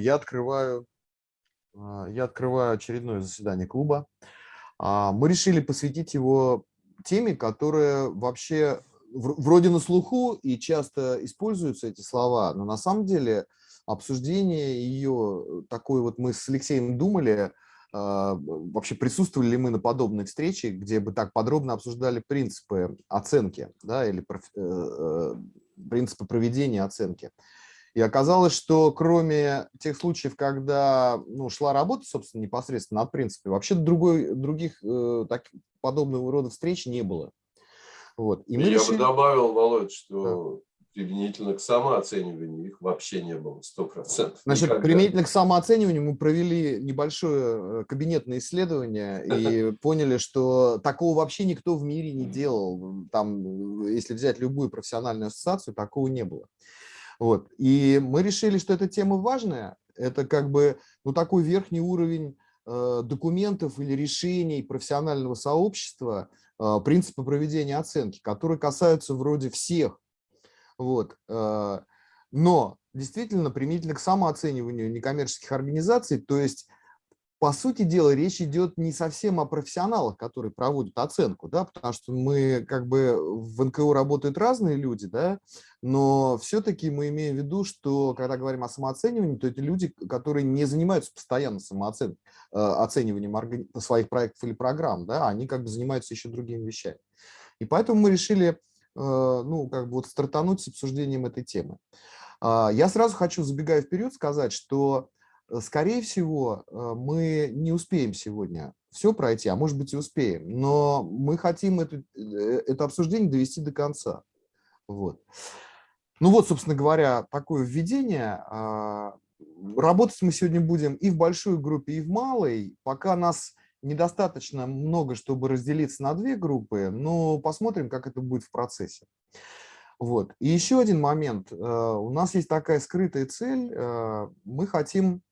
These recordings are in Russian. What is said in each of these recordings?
я открываю, а, я открываю очередное заседание клуба. А, мы решили посвятить его теме, которая вообще вроде на слуху и часто используются эти слова, но на самом деле обсуждение ее, такой вот мы с Алексеем думали, а, вообще присутствовали ли мы на подобной встрече, где бы так подробно обсуждали принципы оценки да, или э, э, принципы проведения оценки. И оказалось, что кроме тех случаев, когда ну, шла работа, собственно, непосредственно над принципами, вообще другой, других э, так, подобного рода встреч не было. Вот. И мы Я решили... бы добавил, Володь, что да применительно к самооцениванию их вообще не было, 100%. Значит, никогда. применительно к самооцениванию мы провели небольшое э, кабинетное исследование и поняли, что такого вообще никто в мире не делал. Там, э, если взять любую профессиональную ассоциацию, такого не было. Вот. И мы решили, что эта тема важная. Это как бы ну, такой верхний уровень э, документов или решений профессионального сообщества, э, принципа проведения оценки, которые касаются вроде всех вот. Э, но действительно применительно к самооцениванию некоммерческих организаций, то есть по сути дела, речь идет не совсем о профессионалах, которые проводят оценку, да, потому что мы как бы в НКО работают разные люди, да, но все-таки мы имеем в виду, что когда говорим о самооценивании, то это люди, которые не занимаются постоянно самооцен... Э, своих проектов или программ, да, они как бы занимаются еще другими вещами. И поэтому мы решили Э, ну, как бы вот стартануть с обсуждением этой темы. А, я сразу хочу, забегая вперед, сказать, что, скорее всего, э, мы не успеем сегодня все пройти, а может быть и успеем, но мы хотим это, это обсуждение довести до конца. Вот. Ну вот, собственно говоря, такое введение. А, работать мы сегодня будем и в большой группе, и в малой. Пока нас недостаточно много, чтобы разделиться на две группы, но посмотрим, как это будет в процессе. Вот. И еще один момент. Э, у нас есть такая скрытая цель. Э, мы хотим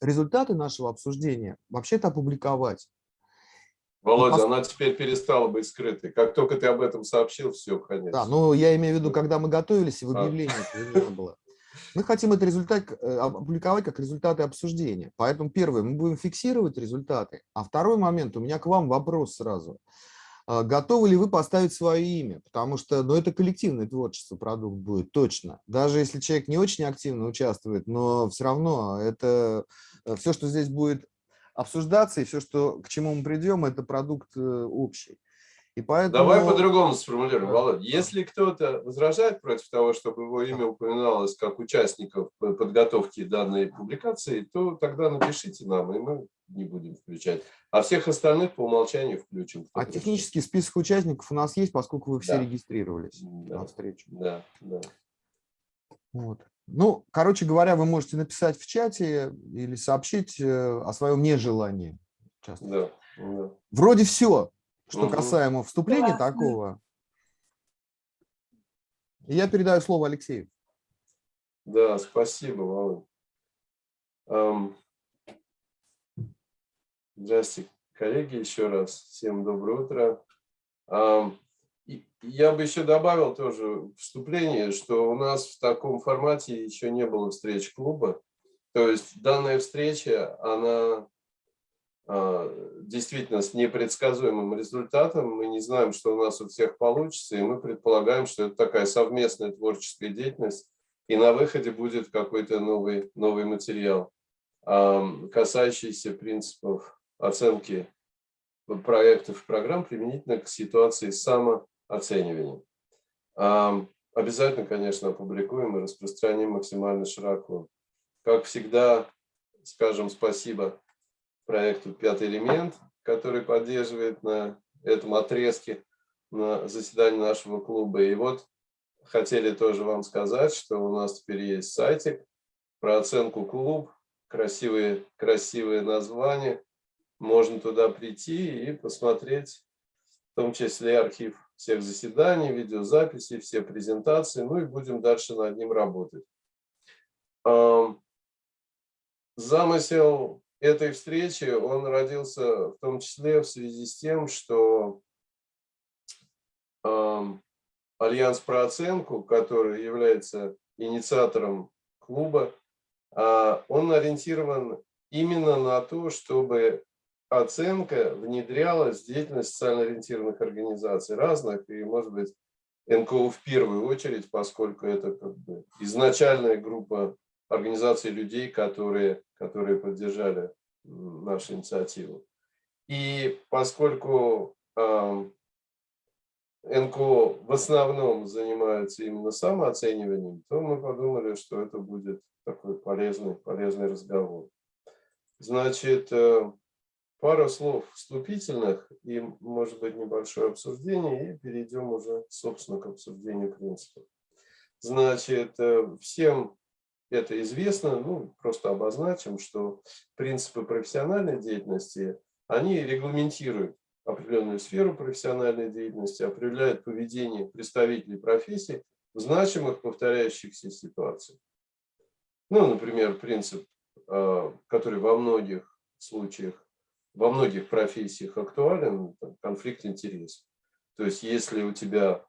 результаты нашего обсуждения вообще-то опубликовать. Володя, Пос... она теперь перестала быть скрытой. Как только ты об этом сообщил, все, конец. Да, ну я имею в виду, когда мы готовились, и в а. объявлении а. не было. Мы хотим этот результат э, опубликовать как результаты обсуждения. Поэтому первое, мы будем фиксировать результаты. А второй момент, у меня к вам вопрос сразу. А, готовы ли вы поставить свое имя? Потому что ну, это коллективное творчество, продукт будет, точно. Даже если человек не очень активно участвует, но все равно это э, все, что здесь будет обсуждаться, и все, что, к чему мы придем, это продукт э, общий. И поэтому... Давай по-другому сформулируем, Володя. Если кто-то возражает против того, чтобы его имя упоминалось как участников подготовки данной публикации, то тогда напишите нам, и мы не будем включать. А всех остальных по умолчанию включим. А технический список участников у нас есть, поскольку вы все да. регистрировались да. на встречу. Да, да. Вот. Ну, короче говоря, вы можете написать в чате или сообщить э, о своем нежелании. Да, да. Вроде все. Что угу. касаемо вступления Классно. такого, я передаю слово Алексею. Да, спасибо, Володь. Здравствуйте, коллеги, еще раз. Всем доброе утро. Um, я бы еще добавил тоже вступление, что у нас в таком формате еще не было встреч клуба. То есть данная встреча, она а, действительно с непредсказуемым результатом. Мы не знаем, что у нас у всех получится, и мы предполагаем, что это такая совместная творческая деятельность, и на выходе будет какой-то новый, новый материал, касающийся принципов оценки проектов и программ применительно к ситуации самооценивания. Обязательно, конечно, опубликуем и распространим максимально широко. Как всегда, скажем спасибо проекту «Пятый элемент», который поддерживает на этом отрезке на заседании нашего клуба. И вот хотели тоже вам сказать, что у нас теперь есть сайтик про оценку клуб, красивые, красивые названия. Можно туда прийти и посмотреть, в том числе архив всех заседаний, видеозаписи, все презентации. Ну и будем дальше над ним работать. Замысел этой встречи он родился в том числе в связи с тем, что Альянс про оценку, который является инициатором клуба, а, он ориентирован именно на то, чтобы оценка внедрялась в деятельность социально ориентированных организаций разных, и, может быть, НКО в первую очередь, поскольку это как бы изначальная группа организаций людей, которые, которые поддержали нашу инициативу. И поскольку э, НКО в основном занимаются именно самооцениванием, то мы подумали, что это будет такой полезный, полезный разговор. Значит, э, пару слов вступительных и, может быть, небольшое обсуждение, и перейдем уже, собственно, к обсуждению принципов. Значит, э, всем это известно, ну, просто обозначим, что принципы профессиональной деятельности, они регламентируют определенную сферу профессиональной деятельности, определяют поведение представителей профессии в значимых повторяющихся ситуациях. Ну, например, принцип, э, который во многих случаях, во многих профессиях актуален, конфликт интересов. То есть, если у тебя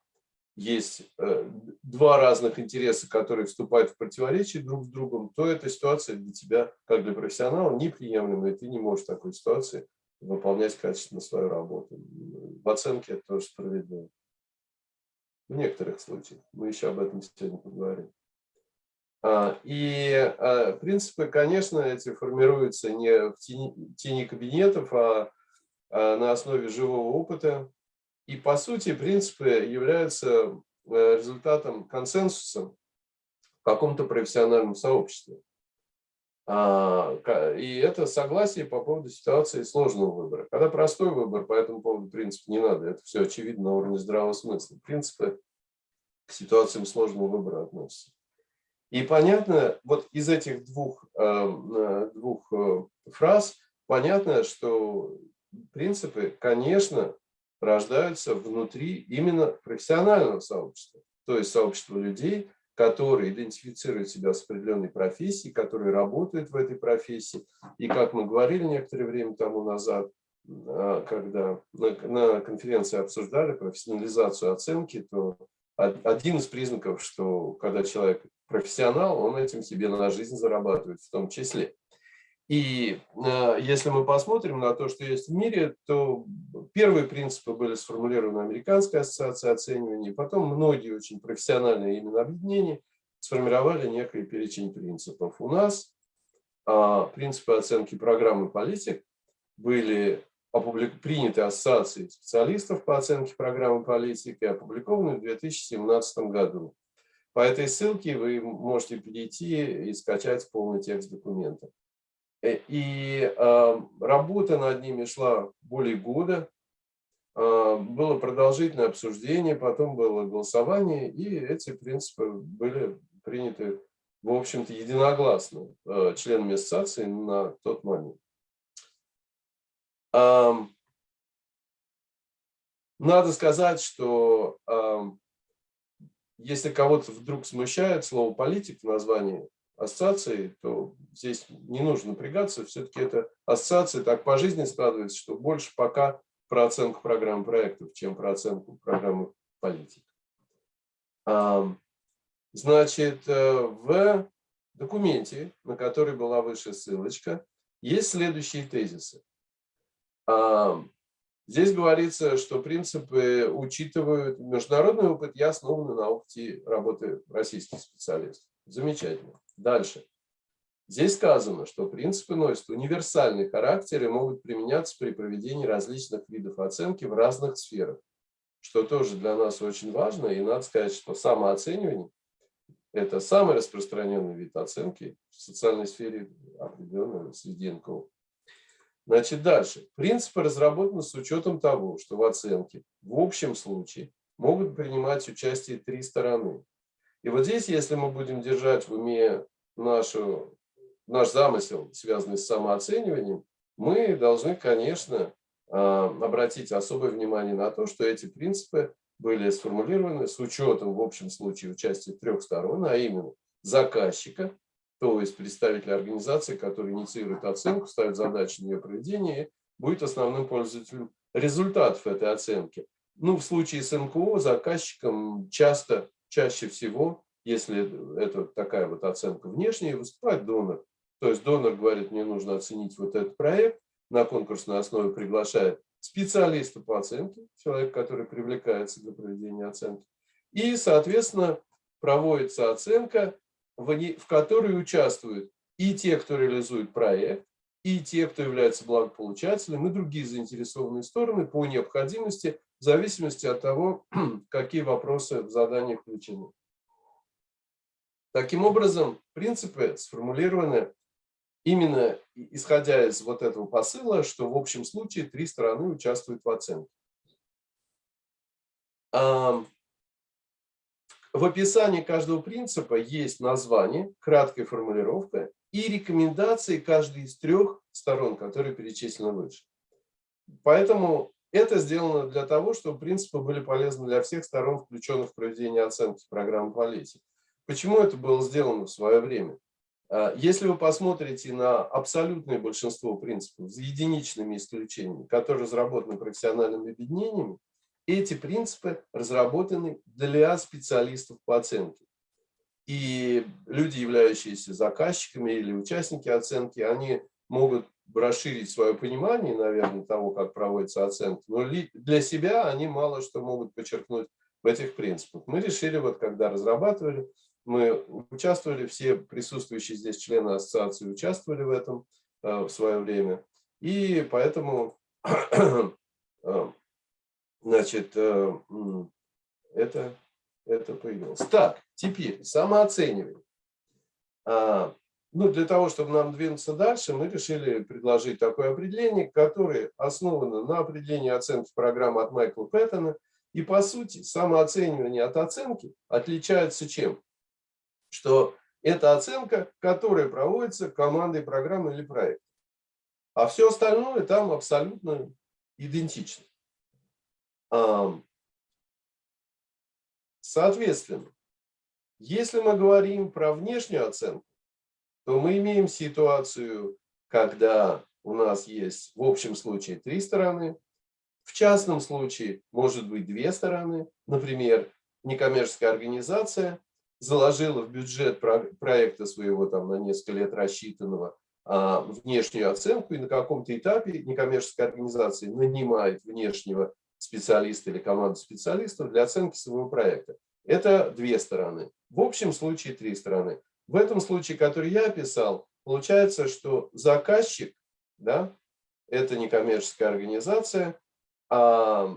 есть э, два разных интереса, которые вступают в противоречие друг с другом, то эта ситуация для тебя, как для профессионала, неприемлема, и ты не можешь в такой ситуации выполнять качественно свою работу. В оценке это тоже справедливо. В некоторых случаях. Мы еще об этом сегодня поговорим. А, и а, принципы, конечно, эти формируются не в тени, тени кабинетов, а, а на основе живого опыта, и по сути принципы являются э, результатом консенсуса в каком-то профессиональном сообществе. И это согласие по поводу ситуации сложного выбора. Когда простой выбор, по этому поводу принцип не надо, это все очевидно на уровне здравого смысла. Принципы к ситуациям сложного выбора относятся. И понятно, вот из этих двух, э, э, двух фраз понятно, что принципы, конечно, рождаются внутри именно профессионального сообщества, то есть сообщества людей, которые идентифицируют себя с определенной профессией, которые работают в этой профессии. И как мы говорили некоторое время тому назад, а, когда на конференции обсуждали профессионализацию оценки, то один из признаков, что когда человек профессионал, он этим себе на жизнь зарабатывает в том числе. И э, если мы посмотрим на то, что есть в мире, то первые принципы были сформулированы Американской ассоциацией оценивания, потом многие очень профессиональные именно объединения сформировали некий перечень принципов. У нас а, принципы оценки программы политик были приняты ассоциацией специалистов по оценке программы политики, опубликованы в 2017 году. По этой ссылке вы можете перейти и скачать полный текст документа. Э, и работа над ними шла более года. А, было продолжительное обсуждение, потом было голосование, и эти принципы были приняты, в общем-то, единогласно а, членами ассоциации на тот момент. Надо сказать, что если кого-то вдруг смущает слово «политик» в названии ассоциации, то здесь не нужно напрягаться. Все-таки это ассоциация так по жизни складывается, что больше пока про оценку программ проектов, чем про оценку программы политик. Значит, э, в документе, на который была выше ссылочка, есть следующие тезисы. Здесь говорится, что принципы учитывают международный опыт и основаны на опыте работы российских специалистов. Замечательно. Дальше. Здесь сказано, что принципы носят универсальный характер и могут применяться при проведении различных видов оценки в разных сферах, что тоже для нас очень важно. И надо сказать, что самооценивание – это самый распространенный вид оценки в социальной сфере, определенной среди НКО. Значит, дальше. Принципы разработаны с учетом того, что в оценке в общем случае могут принимать участие три стороны. И вот здесь, если мы будем держать в уме нашу, наш замысел, связанный с самооцениванием, мы должны, конечно, а, обратить особое внимание на то, что эти принципы были сформулированы с учетом в общем случае участия трех сторон, а именно заказчика, то есть представителя организации, который инициирует оценку, ставит задачи на ее проведение, будет основным пользователем результатов этой оценки. Ну, в случае с НКО заказчиком часто чаще всего если это такая вот оценка внешняя, выступает донор. То есть донор говорит, мне нужно оценить вот этот проект, на конкурсной основе приглашает специалиста по оценке, человек, который привлекается для проведения оценки. И, соответственно, проводится оценка, в которой участвуют и те, кто реализует проект, и те, кто является благополучателем, и другие заинтересованные стороны по необходимости, в зависимости от того, какие вопросы в задании включены. Таким образом, принципы сформулированы именно исходя из вот этого посыла, что в общем случае три стороны участвуют в оценке. В описании каждого принципа есть название, краткая формулировка и рекомендации каждой из трех сторон, которые перечислены выше. Поэтому это сделано для того, чтобы принципы были полезны для всех сторон, включенных в проведение оценки программы политики. Почему это было сделано в свое время? А, если вы посмотрите на абсолютное большинство принципов с единичными исключениями, которые разработаны профессиональными объединениями, эти принципы разработаны для специалистов по оценке. И люди, являющиеся заказчиками или участники оценки, они могут расширить свое понимание, наверное, того, как проводится оценка, но для себя они мало что могут подчеркнуть в этих принципах. Мы решили, вот когда разрабатывали, мы участвовали, все присутствующие здесь члены ассоциации участвовали в этом э, в свое время. И поэтому э, значит, э, это, это появилось. Так, теперь самооценивание. А, ну, для того, чтобы нам двинуться дальше, мы решили предложить такое определение, которое основано на определении оценки программы от Майкла Пэттона. И, по сути, самооценивание от оценки отличается чем? Что это оценка, которая проводится командой программы или проекта. А все остальное там абсолютно идентично. Соответственно, если мы говорим про внешнюю оценку, то мы имеем ситуацию, когда у нас есть в общем случае три стороны, в частном случае может быть две стороны. Например, некоммерческая организация заложила в бюджет проекта своего там на несколько лет рассчитанного а, внешнюю оценку, и на каком-то этапе некоммерческая организация нанимает внешнего специалиста или команду специалистов для оценки своего проекта. Это две стороны. В общем случае три стороны. В этом случае, который я описал, получается, что заказчик, да, это некоммерческая организация, а,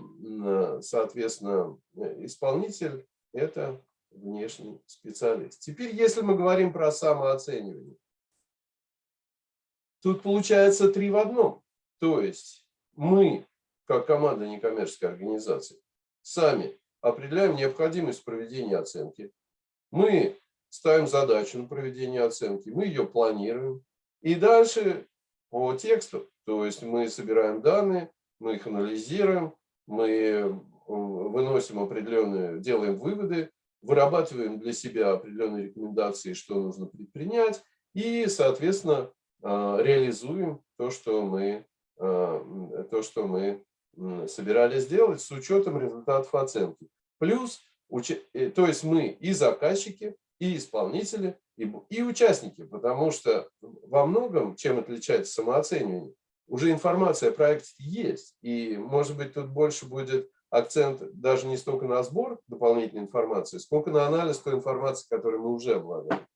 соответственно, исполнитель – это внешний специалист. Теперь, если мы говорим про самооценивание, тут получается три в одном. То есть мы как команда некоммерческой организации, сами определяем необходимость проведения оценки. Мы ставим задачу на проведение оценки, мы ее планируем. И дальше по тексту, то есть мы собираем данные, мы их анализируем, мы э, выносим определенные, делаем выводы, вырабатываем для себя определенные рекомендации, что нужно предпринять, и, соответственно, э, реализуем то, что мы, э, то, что мы собирались сделать с учетом результатов оценки. Плюс, э, то есть мы и заказчики, и исполнители, и, и участники, потому что во многом, чем отличается самооценивание, уже информация о проекте есть, и, может быть, тут больше будет акцент даже не столько на сбор дополнительной информации, сколько на анализ той информации, которую мы уже обладаем.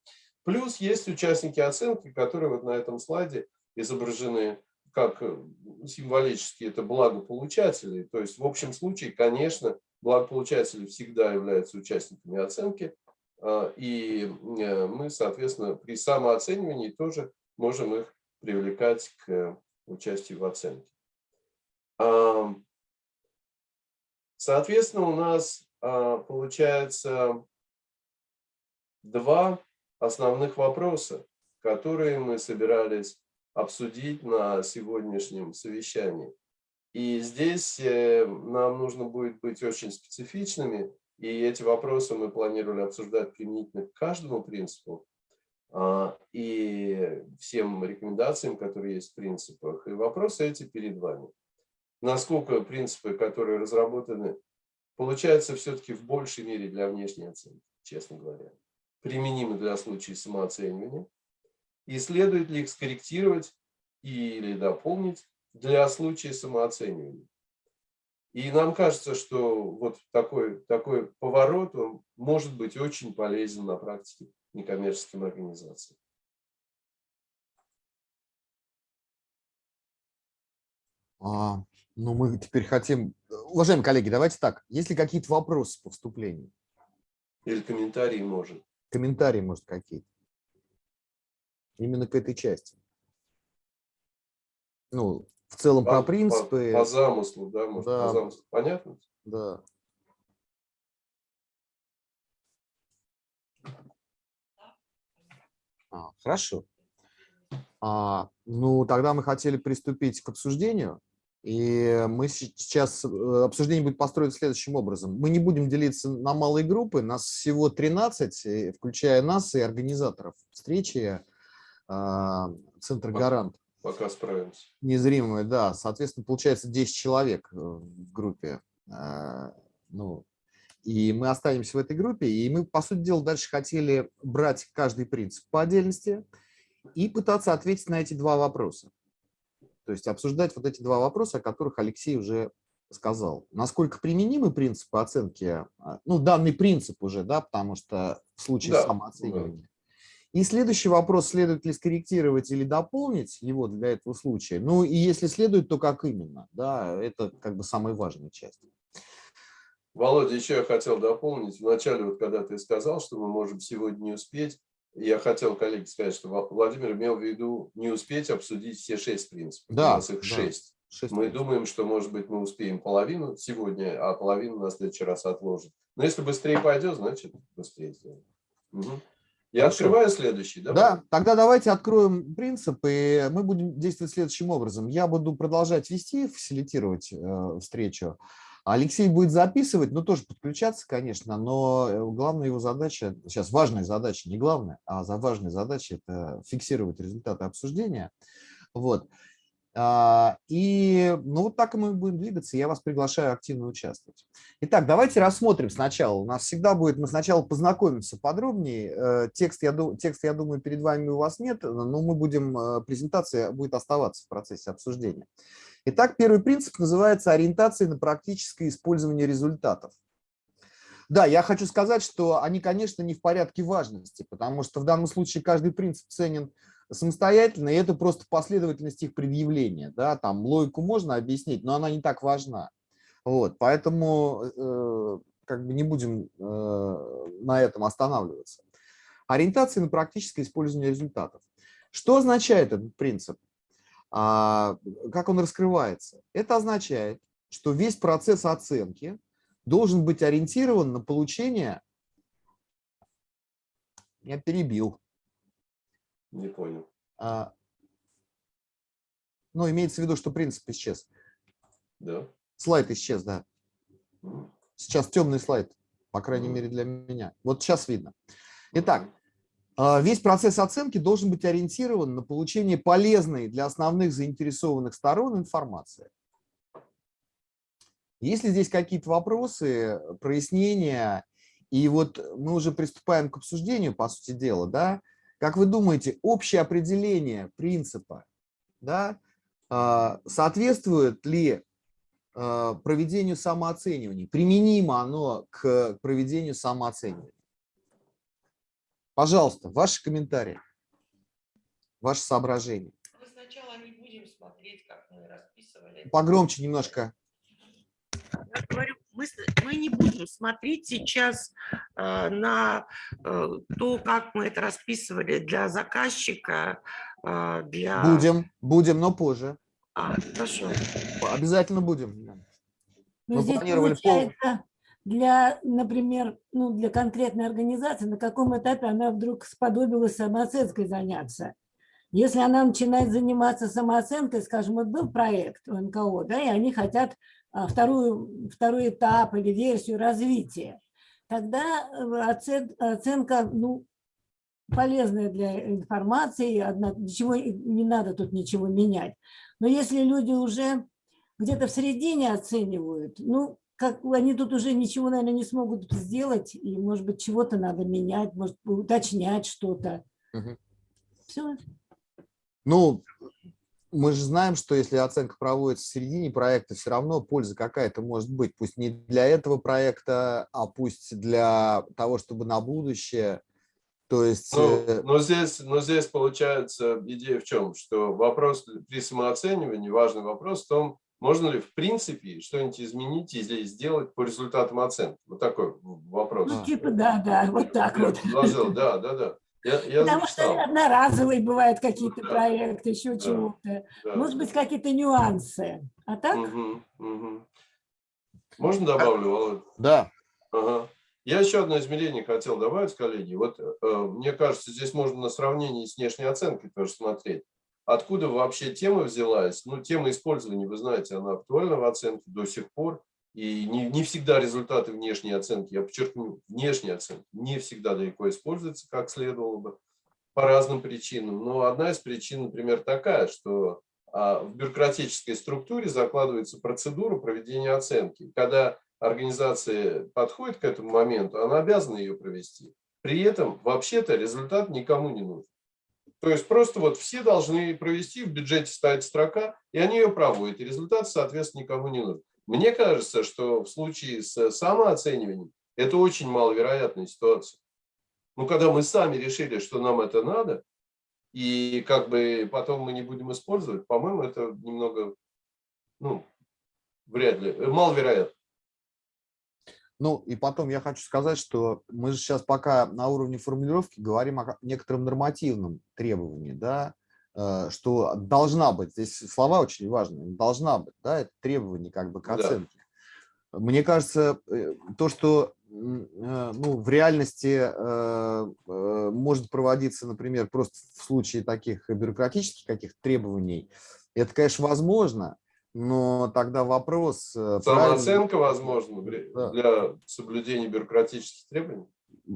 Плюс есть участники оценки, которые вот на этом слайде изображены как э, символически это благополучатели. То есть в общем случае, конечно, благополучатели всегда являются участниками оценки. А, и э, мы, соответственно, при самооценивании тоже можем их привлекать к участию в оценке. Соответственно, у нас а, получается два основных вопроса, которые мы собирались обсудить на сегодняшнем совещании. И здесь э, нам нужно будет быть очень специфичными, и эти вопросы мы планировали обсуждать применительно к каждому принципу а, и всем рекомендациям, которые есть в принципах. И вопросы эти перед вами. Насколько принципы, которые разработаны, получаются все-таки в большей мере для внешней оценки, честно говоря. применимы для случая самооценивания, и следует ли их скорректировать или дополнить для случая самооценивания. И нам кажется, что вот такой, такой поворот он может быть очень полезен на практике некоммерческим организациям. А, ну, мы теперь хотим... Уважаемые коллеги, давайте так. Есть ли какие-то вопросы по вступлению? Или комментарии, может. Комментарии, может, какие-то. Именно к этой части. Ну, в целом по, про принципы. По, по замыслу, да, может, да. по замыслу. Понятно? Да. А, хорошо. А, ну, тогда мы хотели приступить к обсуждению. И мы сейчас, э, обсуждение будет построено следующим образом. Мы не будем делиться на малые группы, нас всего 13, включая нас и организаторов встречи Центр Гарант. Пока справимся. Незримые, да. Соответственно, получается 10 человек э, в группе. А, ну, и мы останемся в этой группе, и мы, по сути дела, дальше хотели брать каждый принцип по отдельности и пытаться ответить на эти два вопроса. То есть обсуждать вот эти два вопроса, о которых Алексей уже сказал. Насколько применимы принципы оценки, а, ну, данный принцип уже, да, потому что в случае да, самооценивания. Да. И следующий вопрос, следует ли скорректировать или дополнить его для этого случая. Ну и если следует, то как именно, да, это как бы самая важная часть. Володя, еще я хотел дополнить. Вначале, вот когда ты сказал, что мы можем сегодня не успеть, я хотел, коллеги, сказать, что Владимир имел в виду не успеть обсудить все шесть принципов. Да, у нас их да. шесть. шесть. Мы думаем, что, может быть, мы успеем половину сегодня, а половину на следующий раз отложим. Но если быстрее пойдет, значит, быстрее сделаем. Угу. Я Хорошо. открываю следующий, да? Да, тогда давайте откроем принцип, и мы будем действовать следующим образом. Я буду продолжать вести, фасилитировать э, встречу. Алексей будет записывать, ну тоже подключаться, конечно, но э, главная его задача, сейчас важная задача, не главная, а за важная задача – это фиксировать результаты обсуждения. Вот. А, и ну, вот так мы будем двигаться, я вас приглашаю активно участвовать. Итак, давайте рассмотрим сначала. У нас всегда будет, мы сначала познакомимся подробнее. Э, текст, я, текст, я думаю, перед вами у вас нет, но мы будем, э, презентация будет оставаться в процессе обсуждения. Итак, первый принцип называется ориентация на практическое использование результатов. Да, я хочу сказать, что они, конечно, не в порядке важности, потому что в данном случае каждый принцип ценен самостоятельно, и это просто последовательность их предъявления. Да? Там логику можно объяснить, но она не так важна. Вот, поэтому э, как бы не будем э, на этом останавливаться. Ориентация на практическое использование результатов. Что означает этот принцип? А, как он раскрывается? Это означает, что весь процесс оценки должен быть ориентирован на получение... Я перебил. Не понял. А, ну, имеется в виду, что принцип исчез. Да. Слайд исчез, да. Сейчас темный слайд, по крайней мере для меня. Вот сейчас видно. Итак, а, весь процесс оценки должен быть ориентирован на получение полезной для основных заинтересованных сторон информации. Если здесь какие-то вопросы, прояснения, и вот мы уже приступаем к обсуждению, по сути дела, да, как вы думаете, общее определение принципа да, а, соответствует ли а, проведению самооценивания? Применимо оно к проведению самооценивания? Пожалуйста, ваши комментарии, ваши соображения. Мы сначала не будем смотреть, как мы расписывали. Погромче немножко. Я говорю, мы, мы не будем смотреть сейчас э, на э, то, как мы это расписывали для заказчика, э, для... Будем, будем, но позже. А, хорошо. Обязательно будем. Но мы здесь планировали получается, для, например, ну, для конкретной организации, на каком этапе она вдруг сподобилась самооценкой заняться. Если она начинает заниматься самооценкой, скажем, вот был проект у НКО, да, и они хотят вторую, второй этап или версию развития, тогда э, оценка ну, полезная для информации, одна, ничего, не надо тут ничего менять. Но если люди уже где-то в середине оценивают, ну, как они тут уже ничего, наверное, не смогут сделать, и, может быть, чего-то надо менять, может, уточнять что-то. Мгм. Все. Ну, мы же знаем, что если оценка проводится в середине проекта, все равно польза какая-то может быть. Пусть не для этого проекта, а пусть для того, чтобы на будущее. То есть... э, Ну, но, здесь, но здесь получается идея в чем? Что вопрос при самооценивании, важный вопрос в том, можно ли в принципе что-нибудь изменить или сделать по результатам оценки. Вот такой вопрос. Ну, типа, да, да, вот так Я вот. предложил, да, да, да. Я, я Потому что записал, одноразовые бывают какие-то да. проекты, еще Да. чего-то. да. Может быть, какие-то нюансы. А так? Мгм, мгм. Можно добавлю, Володь? Да, Ага. Я еще одно измерение хотел добавить, коллеги. Вот э, мне кажется, здесь можно на сравнении с внешней оценкой тоже смотреть. Откуда вообще тема взялась? Ну, тема использования, вы знаете, она актуальна в оценке до сих пор. И не, не всегда результаты внешней оценки, я подчеркну, внешней оценки, не всегда далеко используются, как следовало бы, по разным причинам. Но одна из причин, например, такая, что а, в бюрократической структуре закладывается процедура проведения оценки. Когда организация подходит к этому моменту, она обязана ее провести. При этом, вообще-то, результат никому не нужен. То есть просто вот все должны провести, в бюджете стоит строка, и они ее проводят, и результат, соответственно, никому не нужен. Мне кажется, что в случае с самооцениванием это очень маловероятная ситуация. Ну, когда мы сами решили, что нам это надо, и как бы потом мы не будем использовать, по-моему, это немного, ну, вряд ли, э, маловероятно. Ну, и потом я хочу сказать, что мы же сейчас пока на уровне формулировки говорим о некотором нормативном требовании, да, что должна быть, здесь слова очень важные, должна быть, да, это требование как бы к Да. оценке. Мне кажется, э, то, что э, ну, в реальности э, э, может проводиться, например, просто в случае таких бюрократических каких-то требований, это, конечно, возможно, но тогда вопрос... э, правильно- Самооценка, возможно, Да. для соблюдения бюрократических требований.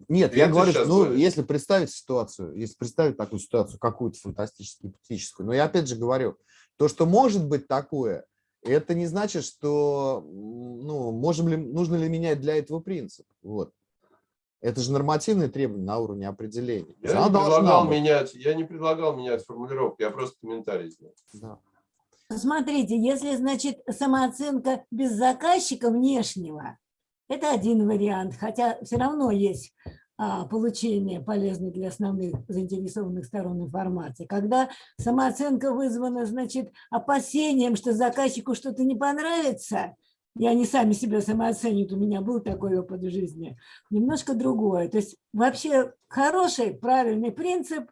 Нет, я Это говорю, ну, говоришь. если представить ситуацию, если представить такую ситуацию, какую-то фантастическую, гипотетическую, но я опять же говорю, то, что может быть такое, это не значит, что, ну, можем ли, нужно ли менять для этого принцип. Вот. Это же нормативные требования на уровне определения. Я она не, предлагал менять, я не предлагал менять формулировку, я просто комментарий сделал. Да. Смотрите, если, значит, самооценка без заказчика внешнего, это один вариант, хотя все равно есть а, получение полезной для основных заинтересованных сторон информации. Когда самооценка вызвана, значит, опасением, что заказчику что-то не понравится, и они сами себя самооценивают, у меня был такой опыт в жизни, немножко другое. То есть вообще хороший, правильный принцип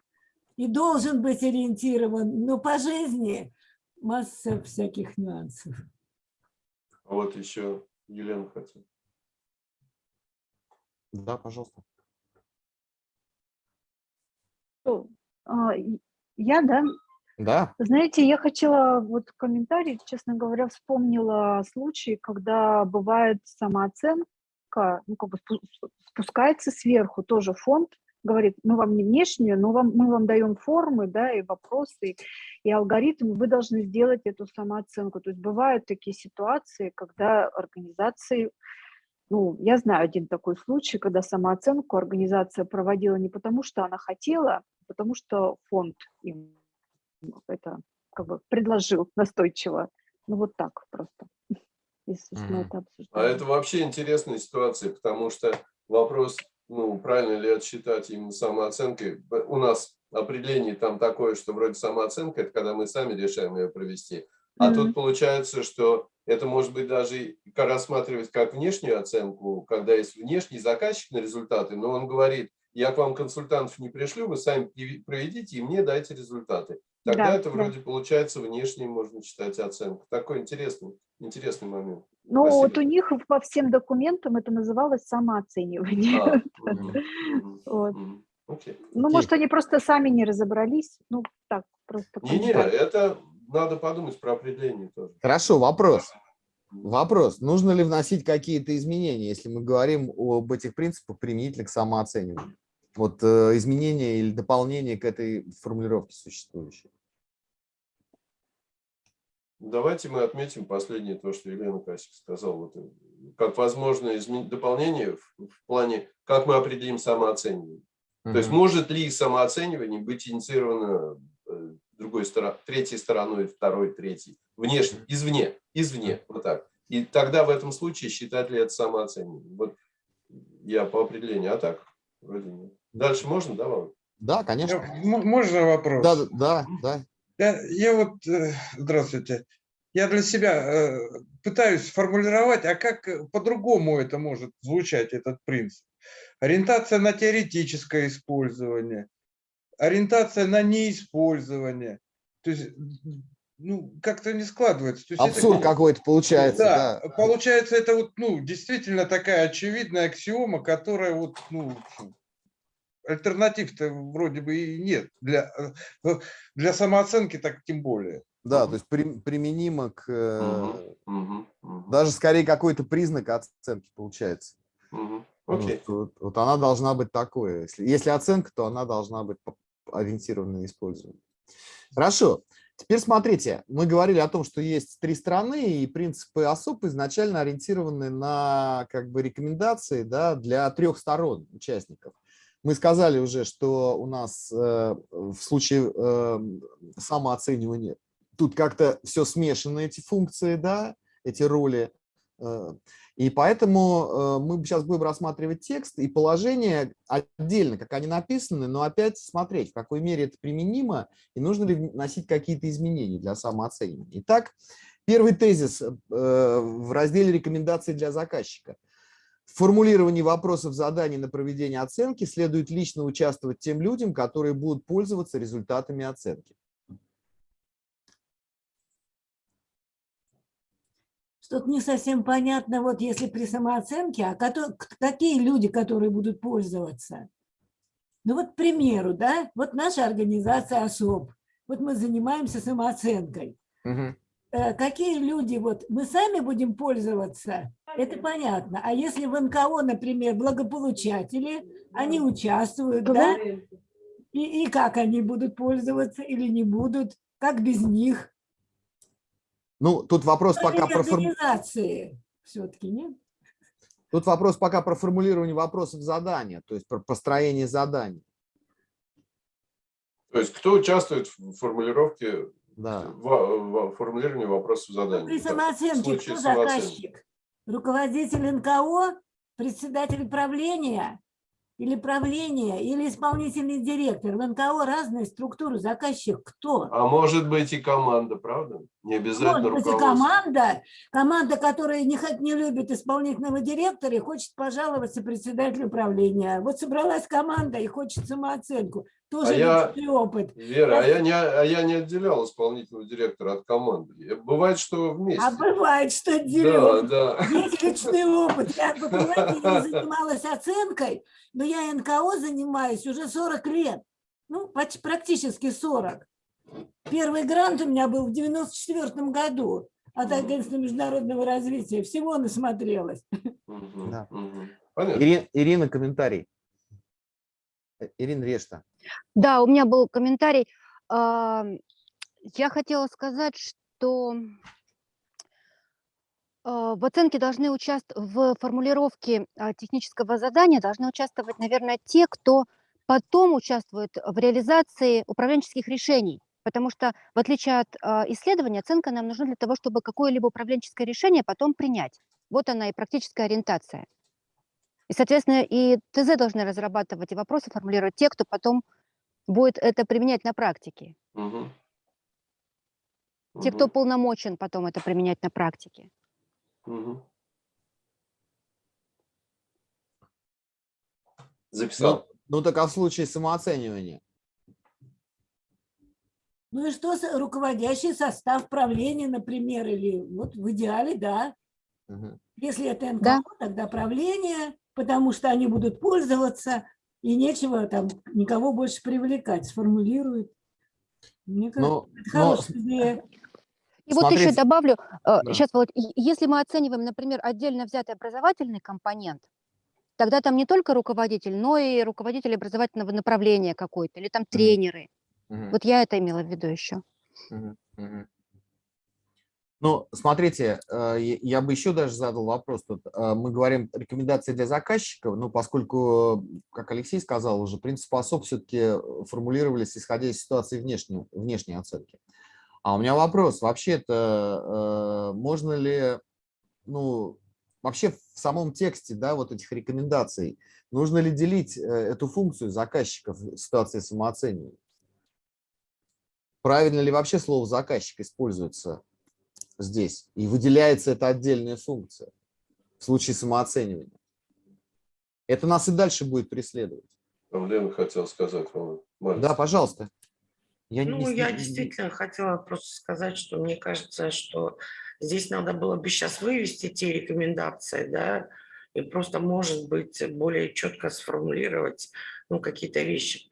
и должен быть ориентирован, но по жизни масса всяких нюансов. А Вот еще Елена хотела. Да, пожалуйста. Что, а, Я, да. Да, Знаете, я хотела вот комментарий, честно говоря, вспомнила случай, когда бывает самооценка, ну, как бы спу- спускается сверху, тоже фонд говорит, мы вам не внешнюю, но вам, мы вам даем формы, да, и вопросы, и алгоритмы, вы должны сделать эту самооценку. То есть бывают такие ситуации, когда организации ну, я знаю один такой случай, когда самооценку организация проводила не потому, что она хотела, а потому что фонд им это как бы предложил настойчиво. Ну, вот так просто, если мы Мгм. это А обсуждаем. это вообще интересная ситуация, потому что вопрос, ну, правильно ли это считать именно самооценкой. У нас определение там такое, что вроде самооценка, это когда мы сами решаем ее провести. А тут получается, что это может быть даже рассматривать как внешнюю оценку, когда есть внешний заказчик на результаты, но он говорит, я к вам консультантов не пришлю, вы сами проведите и мне дайте результаты. Тогда Да, это да. вроде получается внешней, можно считать, оценка. Такой интересный, интересный момент. Ну, вот спасибо. у них по всем документам это называлось самооценивание. А, Вот. Ну, может, они просто сами не разобрались. Ну, так, просто Не-не, это надо подумать про определение тоже. хорошо, вопрос. Вопрос, нужно ли вносить какие-то изменения, если мы говорим об этих принципах применительно к самооцениванию? Вот э, изменения или дополнения к этой формулировке существующей. Давайте мы отметим последнее то, что Елена Касик сказала. Вот, э, как возможное измен- дополнение в, в плане, как мы определим самооценивание. То есть может ли самооценивание быть инициировано э, другой стороной, третьей стороной, второй, третьей, внешне, извне, извне, вот так. И тогда в этом случае считать ли это самооценивание? Вот я по определению, а так вроде нет. Дальше можно, да, Володь? Да, конечно. Можно вопрос? Да, да, да. Я, я вот, э, здравствуйте, я для себя э, пытаюсь сформулировать, а как э, по-другому это может звучать, этот принцип? Ориентация на теоретическое использование, ориентация на неиспользование. То есть, ну, как-то не складывается. То есть Абсурд какой-то получается, Да, да. получается, это вот, ну, действительно такая очевидная аксиома, которая вот, ну, альтернатив-то вроде бы и нет. Для, э, для самооценки так тем более. Да, то есть при- применимо к... э, Мгм, мгм, Даже скорее какой-то признак оценки получается. Вот, Окей. вот- вот она должна быть такой. Если, если оценка, то она должна быть на использование. Хорошо. Теперь смотрите, мы говорили о том, что есть три страны, и принципы ОСОП изначально ориентированы на как бы рекомендации да, для трех сторон участников. Мы сказали уже, что у нас э, в случае э, самооценивания тут как-то все смешано, эти функции, да, эти роли. э, И поэтому э, мы сейчас будем рассматривать текст и положение отдельно, как они написаны, но опять смотреть, в какой мере это применимо и нужно ли вносить какие-то изменения для самооценивания. Итак, первый тезис э, в разделе «Рекомендации для заказчика». В формулировании вопросов заданий на проведение оценки следует лично участвовать тем людям, которые будут пользоваться результатами оценки. Что-то не совсем понятно, вот если при самооценке, а кото- к- какие люди, которые будут пользоваться? Ну вот, к примеру, да, вот наша организация ОСОП, вот мы занимаемся самооценкой. Э, Какие люди, вот мы сами будем пользоваться, это понятно. А если в НКО, например, благополучатели, они участвуют, да, и, и как они будут пользоваться или не будут, как без них? Ну, тут вопрос пока Они про организации все-таки, нет? Тут вопрос пока про формулирование вопросов задания, то есть про построение заданий. То есть кто участвует в формулировке, Да. в, в формулировании вопросов заданий? При самооценке кто заказчик? Руководитель НКО, председатель правления или правления, или исполнительный директор. В НКО разные структуры. Заказчик кто? А может быть и команда, правда? Не обязательно Может быть, и команда, команда, которая не, не любит исполнительного директора и хочет пожаловаться председателю правления. Вот собралась команда и хочет самооценку. Тоже А я- личный опыт. Вера, а я, не, а я не отделял исполнительного директора от команды. Бывает, что вместе. А бывает, что да, делают. да. Есть личный опыт. Я, вы понимаете, не занималась оценкой, но я НКО занимаюсь уже 40 лет. Ну, поч- практически 40. Первый грант у меня был в 94 году от Агентства международного развития. Всего насмотрелась. Да. мгм. Понятно. Ири- Ирина, комментарий. Э, Ирина Решта. Да, у меня был комментарий. А, Я хотела сказать, что а, в оценке должны участвовать, в формулировке а, технического задания должны участвовать, наверное, те, кто потом участвует в реализации управленческих решений. Потому что, в отличие от исследования, оценка нам нужна для того, чтобы какое-либо управленческое решение потом принять. Вот она и практическая ориентация. И, соответственно, и ТЗ должны разрабатывать и вопросы формулировать те, кто потом будет это применять на практике. Мгм. Те, кто Мгм. полномочен потом это применять на практике. Мгм. Записал. Ну, ну так а в случае самооценивания? Ну и что руководящий состав правления, например, или вот в идеале, да. Мгм. Если это НКО, Да. тогда правление, потому что они будут пользоваться, и нечего там никого больше привлекать, сформулируют. Мне кажется, Но, это но хорошая идея. И вот еще добавлю, Да. сейчас, Володь, и- если мы оцениваем, например, отдельно взятый образовательный компонент, тогда там не только руководитель, но и руководитель образовательного направления какой-то, или там тренеры. Мгм, Вот я это имела в виду еще. мгм, мгм. Ну, смотрите, э, я бы еще даже задал вопрос. Тут э, мы говорим рекомендации для заказчиков, но поскольку, как Алексей сказал, уже принцип ОСОП все-таки формулировались исходя из ситуации внешней, внешней оценки. А у меня вопрос, вообще это можно ли, ну, вообще в самом тексте, да, вот этих рекомендаций, нужно ли делить эту функцию заказчиков в ситуации самооценивания? Правильно ли вообще слово заказчик используется здесь. И выделяется эта отдельная функция в случае самооценивания. Это нас и дальше будет преследовать. Там Лена хотела сказать. Маленький. Да, пожалуйста. Я ну, не... я действительно хотела просто сказать, что мне кажется, что здесь надо было бы сейчас вывести те рекомендации, да, и просто, может быть, более четко сформулировать ну, какие-то вещи.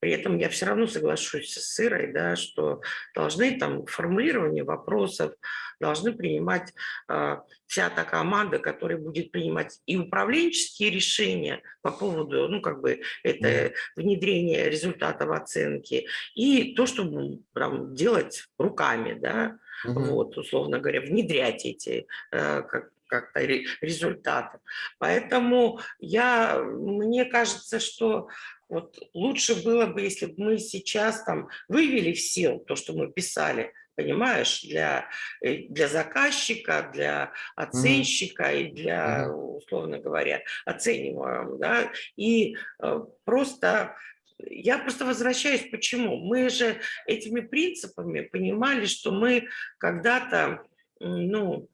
При этом я все равно соглашусь с Ирой, да, что должны там формулирование вопросов, должны принимать э, вся та команда, которая будет принимать и управленческие решения по поводу, ну, как бы, это внедрение результатов оценки, и то, что там, делать руками, да, угу. вот, условно говоря, внедрять эти, э, как, как-то результатов. Поэтому я, мне кажется, что вот лучше было бы, если бы мы сейчас там вывели все то, что мы писали, понимаешь, для, э, для заказчика, для оценщика mm -hmm. и для, условно говоря, оцениваемого, да, и э, просто я просто возвращаюсь, почему? Мы же этими принципами понимали, что мы когда-то, ну,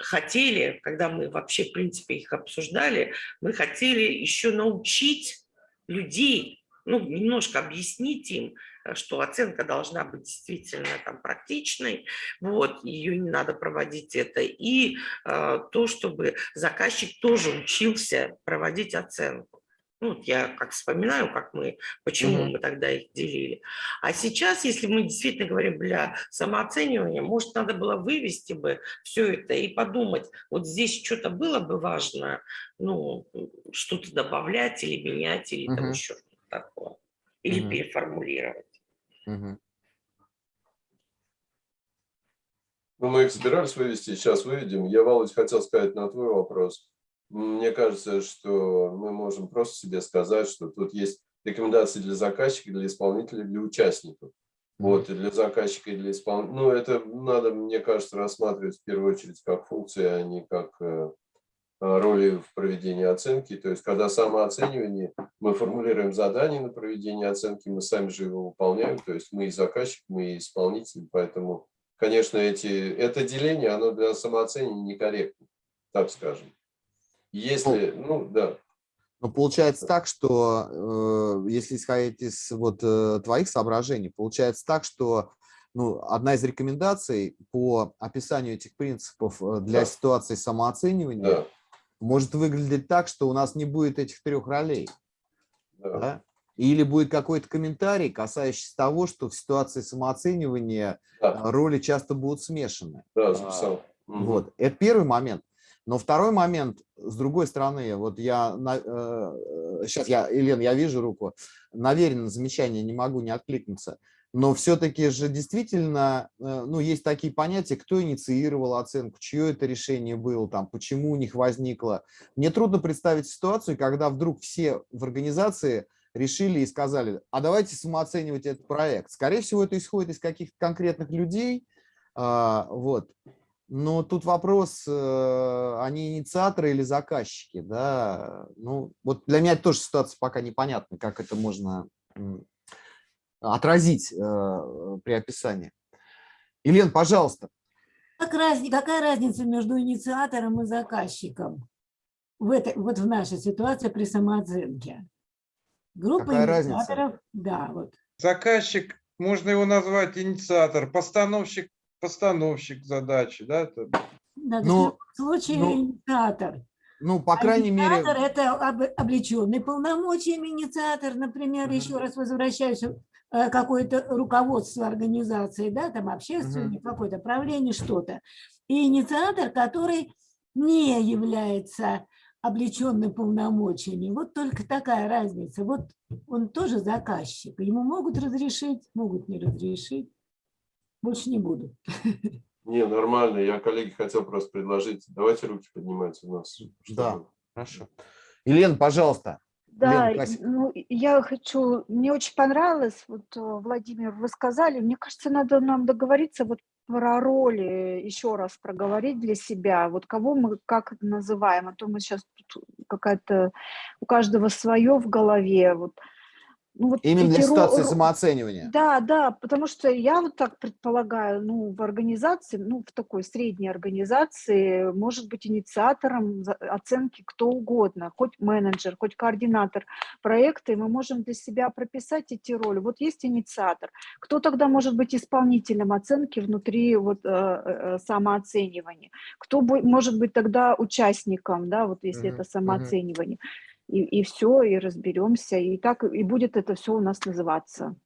хотели, когда мы вообще, в принципе, их обсуждали, мы хотели еще научить людей, ну, немножко объяснить им, э, что оценка должна быть действительно там практичной, вот, ее не надо проводить это, и э, то, чтобы заказчик тоже учился проводить оценку. Ну, я как вспоминаю, как мы, почему мы тогда их делили. А сейчас, если мы действительно говорим для самооценивания, может, надо было вывести бы все это и подумать, вот здесь что-то было бы важно, ну, что-то добавлять или менять, или там еще что-то такое. Или переформулировать. Ну, мы их собирались вывести, сейчас выведем. Я, Володь, хотел сказать на твой вопрос. Мне кажется, что мы можем просто себе сказать, что тут есть рекомендации для заказчика, для исполнителя, для участников. Вот, и для заказчика, и для исполнителя. Ну, это надо, мне кажется, рассматривать в первую очередь как функции, а не как э, роли в проведении оценки. То есть, когда самооценивание, мы формулируем задание на проведение оценки, мы сами же его выполняем. То есть, мы и заказчик, мы и исполнитель. Поэтому, конечно, эти, это деление, оно для самооценивания некорректно, так скажем. Если, ну, ну да. Но получается так, что э, если исходить из вот э, твоих соображений, получается так, что ну, одна из рекомендаций по описанию этих принципов э, для да. ситуации самооценивания да. может выглядеть так, что у нас не будет этих трех ролей. Да. Да? Или будет какой-то комментарий, касающийся того, что в ситуации самооценивания да. роли часто будут смешаны. Да, записал. Вот. Это первый момент. Но второй момент, с другой стороны, вот я, э, сейчас я, Елена, я вижу руку, наверное, замечание не могу не откликнуться, но все-таки же действительно, э, ну, есть такие понятия, кто инициировал оценку, чье это решение было, там, почему у них возникло. Мне трудно представить ситуацию, когда вдруг все в организации решили и сказали, а давайте самооценивать этот проект. Скорее всего, это исходит из каких-то конкретных людей, а, вот. Но тут вопрос, э, они инициаторы или заказчики, да? Ну, вот для меня тоже ситуация пока непонятна, как это можно отразить э, при описании. Елена, пожалуйста. Как раз, какая разница между инициатором и заказчиком в этой, вот в нашей ситуации при самооценке? Группа какая инициаторов, разница? да, вот. Заказчик, можно его назвать инициатор, постановщик постановщик задачи, да? Это... Да, ну, в случае ну, инициатор. Ну, по а крайней инициатор мере... это облеченный полномочиями инициатор, например, uh -huh. еще раз возвращаюсь, э, какое-то руководство организации, да, там общественник, uh -huh. какое-то правление, что-то. И инициатор, который не является облеченным полномочиями. Вот только такая разница. Вот он тоже заказчик. Ему могут разрешить, могут не разрешить. Больше не буду. Не, нормально. Я коллеге хотел просто предложить. Давайте руки поднимать у нас. Да. Хорошо. Елена, пожалуйста. Да, Лен, Кася. ну, я хочу, мне очень понравилось, вот, э, Владимир, вы сказали, мне кажется, надо нам договориться вот про роли, еще раз проговорить для себя, вот кого мы как называем, а то мы сейчас какая-то, у каждого свое в голове, вот. Ну, вот Именно для ситуации ро- самооценивания. Да, да, потому что я вот так предполагаю, ну, в организации, ну, в такой средней организации может быть инициатором оценки кто угодно, хоть менеджер, хоть координатор проекта, и мы можем для себя прописать эти роли. Вот есть инициатор. Кто тогда может быть исполнителем оценки внутри вот э, э, самооценивания? Кто бу- может быть тогда участником, да, вот если Мгм, это самооценивание? И, и все, и разберемся, и так и будет это все у нас называться.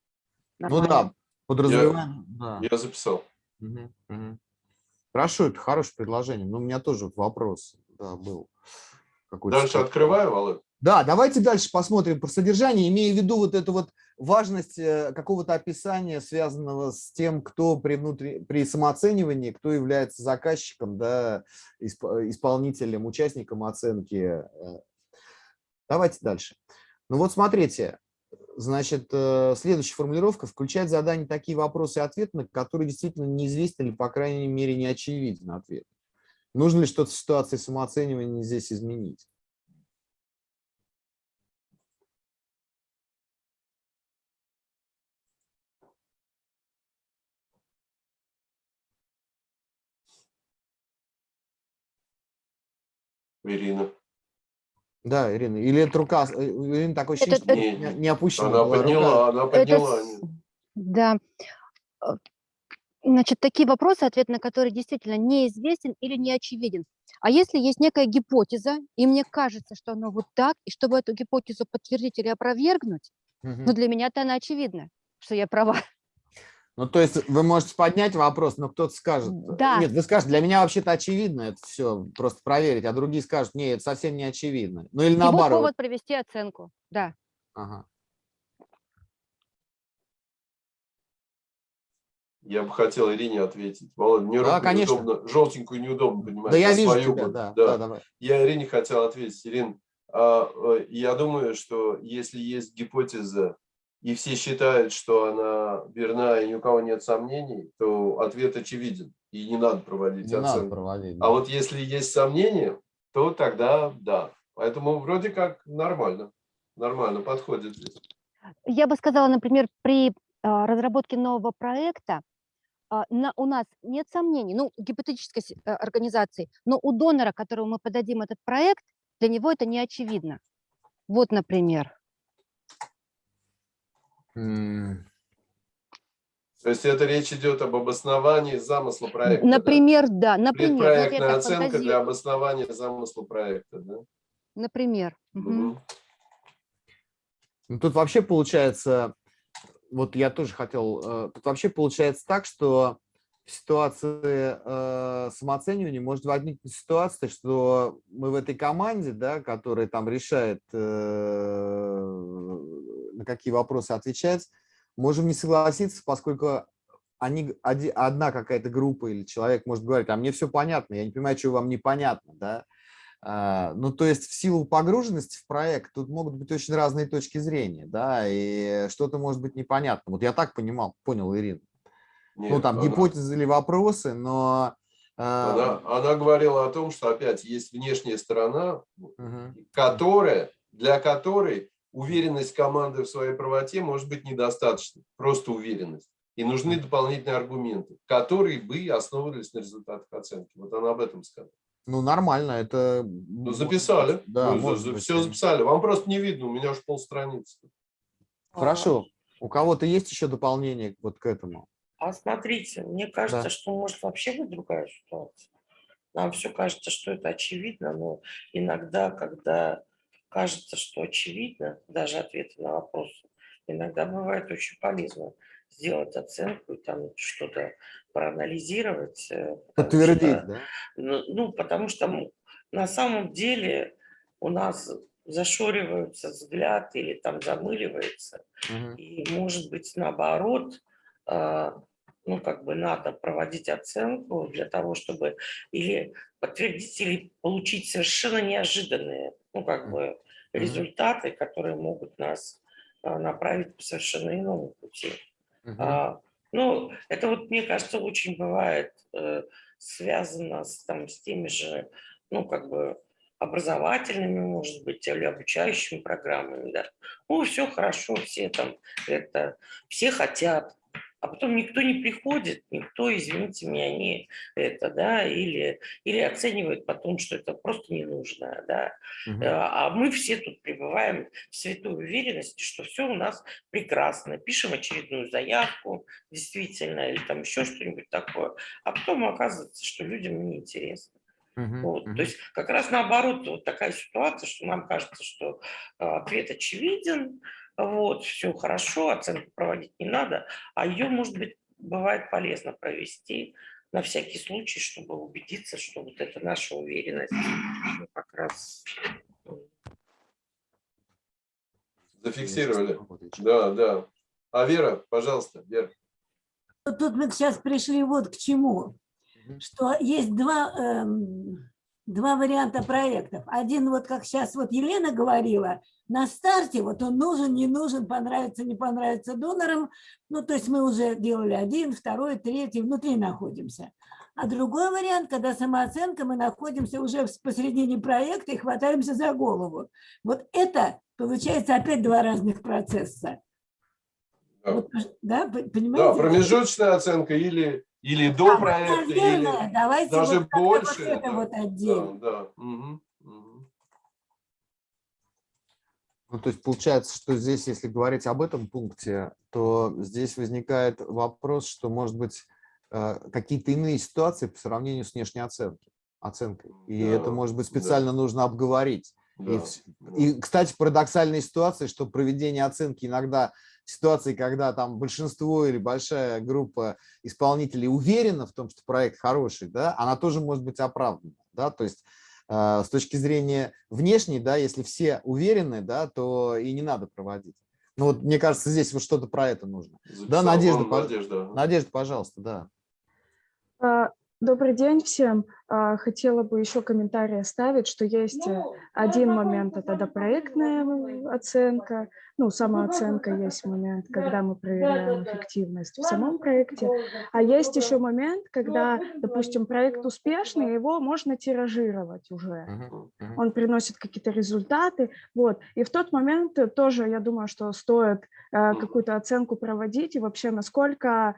Ну Нормально. да, подразумеваем. Да. Я записал. Мгм, мгм. Хорошо, это хорошее предложение. Но у меня тоже вопрос да, был. Дальше сказать. открываю, Володь. Да, давайте дальше посмотрим про содержание, имея в виду вот эту вот важность э, какого-то описания, связанного с тем, кто при, внутри, при самооценивании, кто является заказчиком, да, исп- исполнителем, участником оценки. Давайте дальше. Ну вот смотрите, значит, э, следующая формулировка включает в задание такие вопросы и ответы, на которые действительно неизвестен или, по крайней мере, не очевиден ответ. Нужно ли что-то в ситуации самооценивания здесь изменить? Ирина. Да, Ирина. Или это рука, э, у Ирины такое ощущение, Это- что это- не, не опущена. Она была рука. подняла, она Это подняла. с- Да. Э, Значит, такие вопросы, ответ на которые действительно неизвестен или не очевиден. А если есть некая гипотеза, и мне кажется, что оно вот так, и чтобы эту гипотезу подтвердить или опровергнуть, Мгм. ну для меня-то она очевидна, что я права. Ну, то есть вы можете поднять вопрос, но кто-то скажет... э, Да. Нет, вы скажете, для меня вообще-то очевидно это все, просто проверить, а другие скажут, нет, это совсем не очевидно. Ну или наоборот. повод провести оценку. Да. Ага. Я бы хотел Ирине ответить. Володя, мне Да, конечно. неудобно, желтенькую неудобно поднимать. Да я вижу свою тебя, бы. да, да, давай. Я Ирине хотел ответить. Ирин, а, э, я думаю, что если есть гипотеза, и все считают, что она верна, и ни у кого нет сомнений, то ответ очевиден, и не надо проводить Не надо оценку. проводить. А да. вот если есть сомнения, то тогда да. Поэтому вроде как нормально. Нормально подходит здесь. Я бы сказала, например, при а, разработке нового проекта а, на, у нас нет сомнений, ну, гипотетической э, организации, но у донора, которому мы подадим этот проект, для него это не очевидно. Вот, например. То есть это речь идет об обосновании замысла проекта. да? Например, да, например, вот я Предпроектная так оценка для фантазирую. обоснования замысла проекта. Да? Например. Мгм. Ну, тут вообще получается, вот я тоже хотел, э, тут вообще получается так, что в ситуации э, самооценивания может возникнуть ситуация, что мы в этой команде, да, которая там решает, э, на какие вопросы отвечать, можем не согласиться, поскольку они, одна какая-то группа или человек может говорить, а мне все понятно, я не понимаю, что вам непонятно, да, а, Ну, то есть в силу погруженности в проект тут могут быть очень разные точки зрения, да, и что-то может быть непонятно. Вот я так понимал, понял, Ирина. Ну, Нет, там она- гипотезы или вопросы, но... а, Она, она говорила о том, что опять есть внешняя сторона, мгм, которая, для которой уверенность команды в своей правоте может быть недостаточно, просто уверенность. И нужны дополнительные аргументы, которые бы основывались на результатах оценки. Вот она об этом сказала. Ну, нормально, это... Ну, записали. Да, Ну, может быть, все записали. Вам просто не видно, у меня уж полстраницы. Хорошо. У кого-то есть еще дополнение вот к этому? А смотрите, мне кажется, Да. что может вообще быть другая ситуация. Нам все кажется, что это очевидно, но иногда, когда кажется, что очевидно, даже ответы на вопросы, иногда бывает очень полезно сделать оценку и там что-то проанализировать. э, Подтвердить, что- да? Ну, ну, потому что на самом деле у нас зашоривается взгляд или там замыливается. Мгм. И может быть наоборот, а, ну, как бы надо проводить оценку для того, чтобы или подтвердить, или получить совершенно неожиданные, ну, как бы, результаты, которые могут нас а, направить по совершенно иному пути. Uh -huh. ну, это вот, мне кажется, очень бывает э, связано с, там, с теми же, ну, как бы, образовательными, может быть, или обучающими программами, да. Ну, все хорошо, все там это, все хотят, а потом никто не приходит, никто, извините меня, не это, да, или, или оценивает потом, что это просто не нужно, да. Угу. А мы все тут пребываем в святой уверенности, что все у нас прекрасно, пишем очередную заявку, действительно, или там еще что-нибудь такое, а потом оказывается, что людям неинтересно. Uh-huh, вот. uh-huh. То есть как раз наоборот вот такая ситуация, что нам кажется, что э, ответ очевиден, вот, все хорошо, оценку проводить не надо, а ее, может быть, бывает полезно провести на всякий случай, чтобы убедиться, что вот это наша уверенность как раз... Зафиксировали. Да, да. А Вера, пожалуйста, Вера. Тут мы сейчас пришли вот к чему, что есть два, эм, два варианта проектов. Один, вот как сейчас вот Елена говорила, на старте, вот он нужен, не нужен, понравится, не понравится донорам. Ну, то есть мы уже делали один, второй, третий, внутри находимся. А другой вариант, когда самооценка, мы находимся уже посередине проекта и хватаемся за голову. Вот это, получается, опять два разных процесса. Да, вот, да понимаете? Да, промежуточная оценка или, или до проекта, наверное, или давайте даже вот больше. Вот это да, вот отдельно. Да, да. Угу. Ну, то есть получается, что здесь, если говорить об этом пункте, то здесь возникает вопрос, что, может быть, э, какие-то иные ситуации по сравнению с внешней оценкой, оценкой. И да, это, может быть, специально да. нужно обговорить. Да. И, и, кстати, парадоксальная ситуация, что проведение оценки иногда ситуации, когда там большинство или большая группа исполнителей уверена в том, что проект хороший, да, она тоже может быть оправдана. Да? То есть а, с точки зрения внешней, да, если все уверены, да, то и не надо проводить. Ну вот мне кажется, здесь вот что-то про это нужно. Записал да, Надежда, Надежда. Надежда, пожалуйста, да. Добрый день всем. А, хотела бы еще комментарий оставить, что есть э, один момент, это допроектная оценка, ну, самооценка есть момент, когда мы проверяем эффективность в самом проекте, а есть еще момент, когда, допустим, проект успешный, его можно тиражировать уже, он приносит какие-то результаты, вот, и в тот момент тоже, я думаю, что стоит э, какую-то оценку проводить. И вообще насколько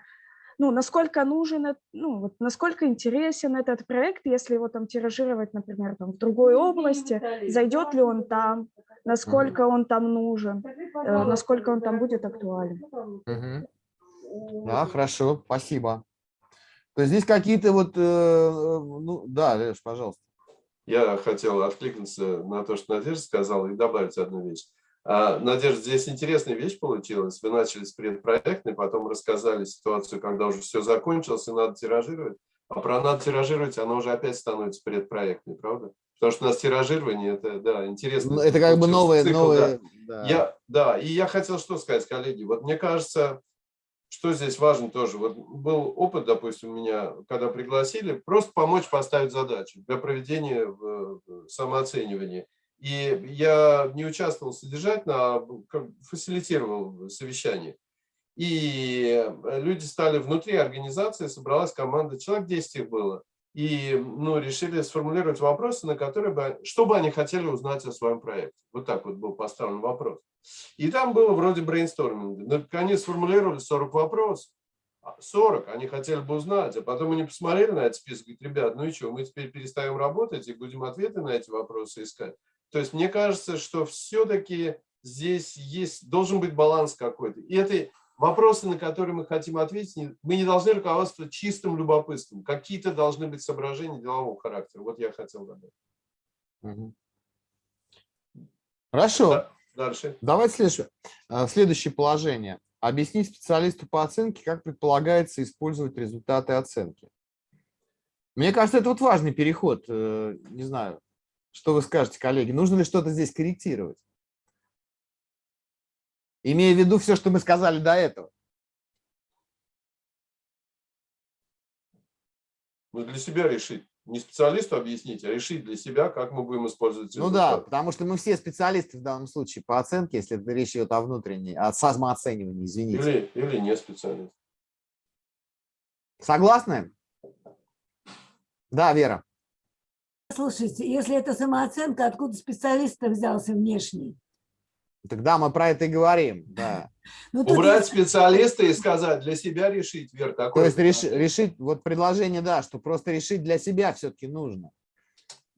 ну, насколько нужен, ну, вот насколько интересен этот проект, если его там тиражировать, например, там, в другой области, зайдет ли он там, насколько он там нужен, э, насколько он там будет актуален. Угу. Да, хорошо, спасибо. То есть здесь какие-то вот, э, ну, да, Леш, пожалуйста. Я хотел откликнуться на то, что Надежда сказала, и добавить одну вещь. А, Надежда, здесь интересная вещь получилась. Вы начали с предпроектной, потом рассказали ситуацию, когда уже все закончилось и надо тиражировать. А про надо тиражировать, она уже опять становится предпроектной, правда? Потому что у нас тиражирование, это, да, интересно. Ну, это как бы новое, цикл, новое. Да. Да. Я, да, и я хотел что сказать, коллеги. Вот мне кажется, что здесь важно тоже. Вот был опыт, допустим, у меня, когда пригласили, просто помочь поставить задачу для проведения самооценивания. И я не участвовал содержательно, а фасилитировал совещание. И люди стали внутри организации, собралась команда, человек 10 их было. И ну, решили сформулировать вопросы, на которые бы, что бы они хотели узнать о своем проекте. Вот так вот был поставлен вопрос. И там было вроде брейнсторминга. Наконец сформулировали 40 вопросов. 40 они хотели бы узнать, а потом они посмотрели на этот список и говорят, ребят, ну и что, мы теперь перестаем работать и будем ответы на эти вопросы искать. То есть мне кажется, что все-таки здесь есть, должен быть баланс какой-то. И это вопросы, на которые мы хотим ответить, мы не должны руководствоваться чистым любопытством. Какие-то должны быть соображения делового характера. Вот я хотел добавить. Хорошо. Да, дальше. Давайте следующее. А, следующее положение. Объяснить специалисту по оценке, как предполагается использовать результаты оценки. Мне кажется, это вот важный переход. Э, не знаю, что вы скажете, коллеги? Нужно ли что-то здесь корректировать? Имея в виду все, что мы сказали до этого. Ну, для себя решить. Не специалисту объяснить, а решить для себя, как мы будем использовать Ну да, результат. потому что мы все специалисты в данном случае по оценке, если это речь идет о внутренней, о самооценивании, извините. Или, или не специалист. Согласны? Да, Вера. Слушайте, если это самооценка, откуда специалист взялся внешний? Тогда мы про это и говорим, да. Ну, тут Убрать есть- специалиста и сказать, для себя решить, Вер, То такое. есть реш- решить, вот предложение, да, что просто решить для себя все-таки нужно.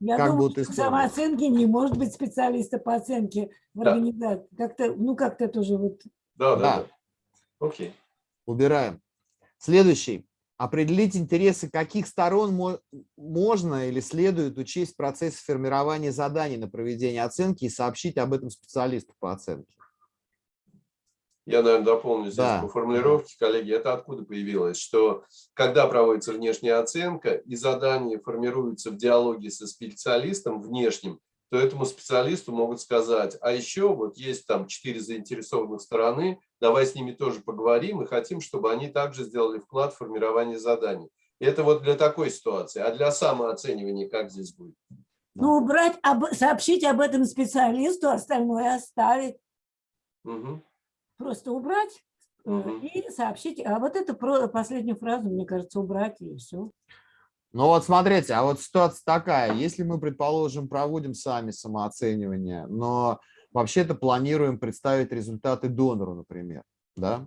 Я как думаю, будут что самооценке не может быть специалиста по оценке в Да. организации. Как-то, ну, как-то тоже вот Да, да, Да. да. Окей. Убираем. Следующий. Определить интересы каких сторон мо- можно или следует учесть в процессе формирования заданий на проведение оценки и сообщить об этом специалисту по оценке. Я, наверное, дополню здесь Да. по формулировке, коллеги, это откуда появилось, что когда проводится внешняя оценка и задание формируется в диалоге со специалистом внешним, то этому специалисту могут сказать, а еще вот есть там четыре заинтересованных стороны, давай с ними тоже поговорим и хотим, чтобы они также сделали вклад в формирование заданий. Это вот для такой ситуации. А для самооценивания как здесь будет? Ну, убрать, об- сообщить об этом специалисту, остальное оставить. Мгм. Просто убрать Мгм. и сообщить. А вот эту последнюю фразу, мне кажется, убрать и все. Ну вот смотрите, а вот ситуация такая, если мы, предположим, проводим сами самооценивание, но вообще-то планируем представить результаты донору, например, да?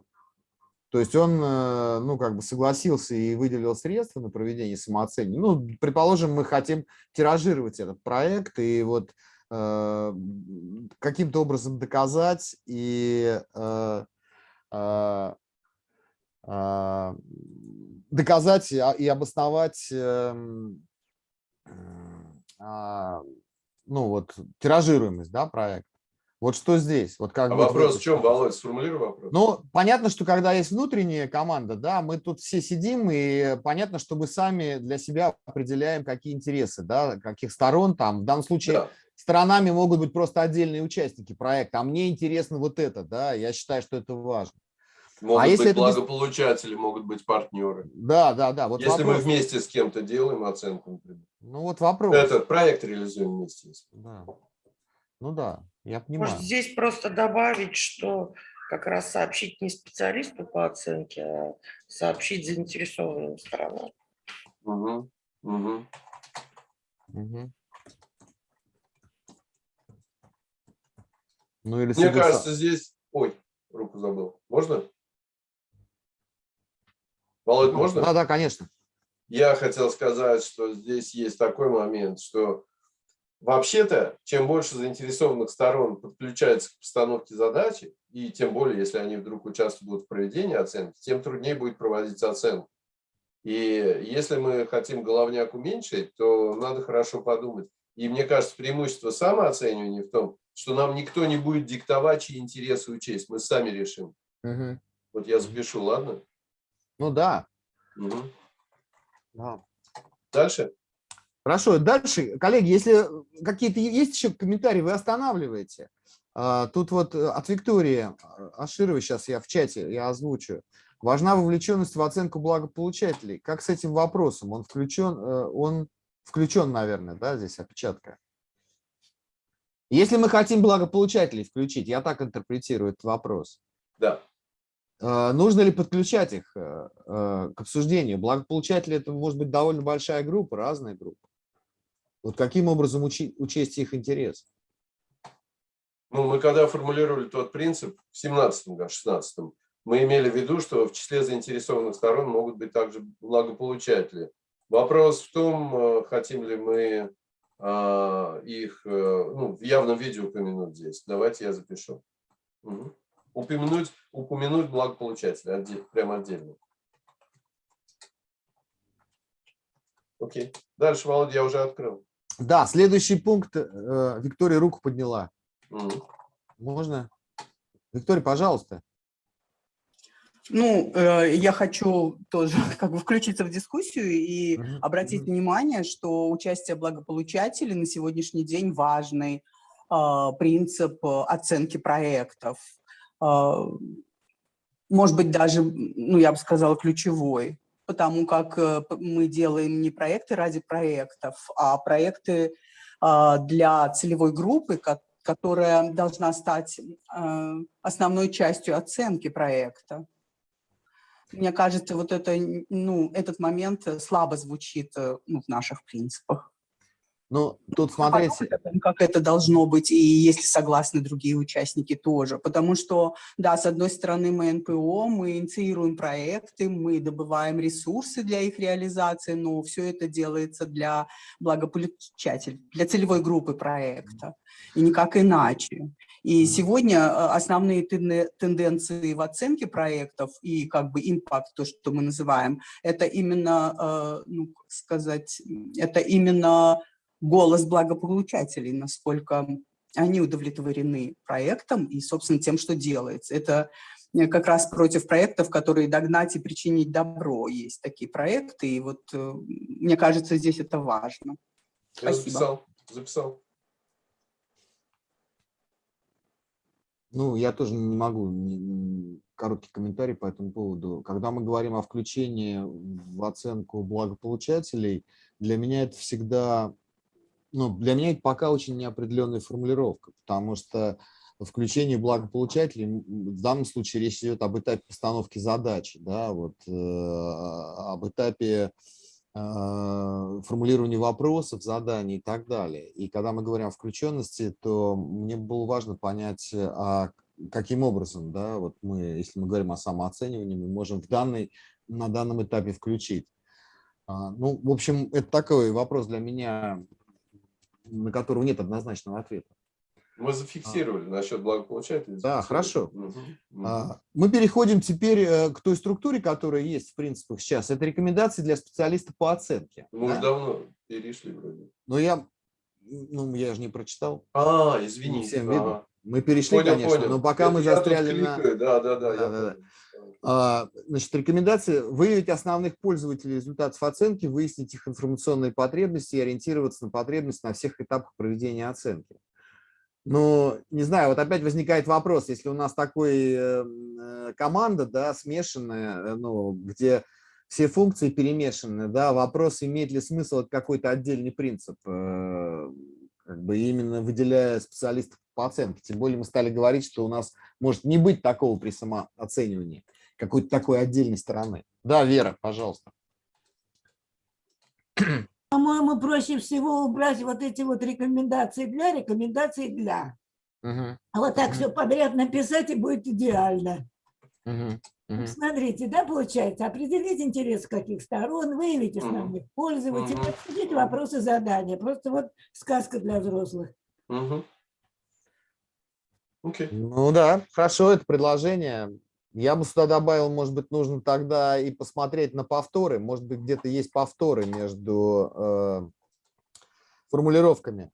То есть он, э, ну, как бы согласился и выделил средства на проведение самооценивания. Ну, предположим, мы хотим тиражировать этот проект и вот э, каким-то образом доказать и э, э, доказать и а- обосновать эм, м, а, ну вот тиражируемость да, проекта. Вот что здесь? Вот как А вопрос в чем? Володь? Сформулируй вопрос. Ну, понятно, что когда есть внутренняя команда, да, мы тут все сидим, и понятно, что мы сами для себя определяем, какие интересы, да, каких сторон там. В данном случае Да. сторонами могут быть просто отдельные участники проекта, а мне интересно вот это, да, я считаю, что это важно. Могут а если быть это не- благополучатели, могут быть партнеры. Да, да, да. Вот Если мы вопрос. вместе с кем-то делаем оценку, например. Ну вот вопрос. Этот проект реализуем вместе. если. Да. Ну да, я Может, понимаю. здесь просто добавить, что как раз сообщить не специалисту по оценке, а сообщить заинтересованным сторонам. Мгм, мгм. Мгм. Ну или Мне кажется, здесь... Ой, руку забыл. Можно? Володь, можно? Да, да, конечно. Я хотел сказать, что здесь есть такой момент, что вообще-то, чем больше заинтересованных сторон подключается к постановке задачи, и тем более, если они вдруг участвуют в проведении оценки, тем труднее будет проводить оценку. И если мы хотим головняк уменьшить, то надо хорошо подумать. И мне кажется, преимущество самооценивания в том, что нам никто не будет диктовать, чьи интересы учесть. Мы сами решим. Мгм. Вот я запишу, ладно? Ну да. Мгм. да. Дальше? Хорошо, дальше, коллеги, если какие-то есть еще комментарии, вы останавливаете. А, Тут вот э, от Виктории Ашировой, сейчас я в чате, я озвучу. Важна вовлеченность в оценку благополучателей. Как с этим вопросом? Он включен, э, он включен, наверное, да, здесь опечатка. Если мы хотим благополучателей включить, я так интерпретирую этот вопрос. Да. Э, Нужно ли подключать их э, э, к обсуждению? Благополучатели это может быть довольно большая группа, разная группа. Вот каким образом учесть их интерес? Ну, мы когда формулировали тот принцип в 17-м, да, 16-м, мы имели в виду, что в числе заинтересованных сторон могут быть также благополучатели. Вопрос в том, э, хотим ли мы а, их ну, в явном виде упомянуть здесь. Давайте я запишу. Мгм. Упомянуть, упомянуть благополучателя прямо отдельно. Окей. Дальше, Володя, я уже открыл. Да, следующий пункт. э, Виктория руку подняла. Мгм. Можно? Виктория, пожалуйста. Ну, э, я хочу тоже как бы включиться в дискуссию и Мгм, обратить мгм. внимание, что участие благополучателей на сегодняшний день важный а, принцип э, оценки проектов. А, Может быть, даже, ну, я бы сказала, ключевой. потому как э, мы делаем не проекты ради проектов, а проекты а, для целевой группы, которая должна стать э, основной частью оценки проекта. Мне кажется, вот это, ну, этот момент слабо звучит ну, в наших принципах. Ну, тут смотрите. Как это должно быть, и если согласны другие участники тоже. Потому что, да, с одной стороны мы НПО, мы инициируем проекты, мы добываем ресурсы для их реализации, но все это делается для благополучателей, для целевой группы проекта, и никак иначе. И сегодня э, основные тенденции в оценке проектов и как бы импакт, то, что мы называем, это именно, э, ну, сказать, это именно голос благополучателей, насколько они удовлетворены проектом и, собственно, тем, что делается. Это э, как раз против проектов, которые догнать и причинить добро. Есть такие проекты, и вот э, мне кажется, здесь это важно. Я Спасибо. записал, записал. Ну, я тоже не могу короткий комментарий по этому поводу. Когда мы говорим о включении в оценку благополучателей, для меня это всегда ну, для меня это пока очень неопределенная формулировка, потому что включение благополучателей, в данном случае речь идет об этапе постановки задачи, да, вот, э, об этапе э, формулирования вопросов, заданий и так далее. И когда мы говорим о включенности, то мне было важно понять, а каким образом, да, вот мы, если мы говорим о самооценивании, мы можем в данный, на данном этапе включить. А, ну, в общем, это такой вопрос для меня на которого нет однозначного ответа. Мы зафиксировали а. насчет благополучателей. Да, хорошо. Угу. А, мы переходим теперь э, к той структуре, которая есть в принципах сейчас. Это рекомендации для специалиста по оценке. Мы да? уже давно перешли вроде. Но я, ну, я же не прочитал. А, извини. Всем видно. Мы перешли, понял, конечно, понял. но пока Это мы застряли на... Да, да, да. да, да. А, значит, рекомендации выявить основных пользователей результатов оценки, выяснить их информационные потребности и ориентироваться на потребности на всех этапах проведения оценки. Но, не знаю, вот опять возникает вопрос, если у нас такой э, э, команда, да, смешанная, э, ну, где все функции перемешаны, да, вопрос, имеет ли смысл какой-то отдельный принцип, как бы именно выделяя специалистов по оценке. Тем более мы стали говорить, что у нас может не быть такого при самооценивании какой-то такой отдельной стороны. Да, Вера, пожалуйста. По-моему, проще всего убрать вот эти вот рекомендации для, рекомендации для. Угу. А вот так угу. все подряд написать и будет идеально. Угу. Угу. Смотрите, да, получается, определить интерес каких сторон, выявить основных угу. пользователей, угу. обсудить вопросы задания. Просто вот сказка для взрослых. Угу. Okay. Ну да, хорошо, это предложение. Я бы сюда добавил, может быть, нужно тогда и посмотреть на повторы. Может быть, где-то есть повторы между э, формулировками.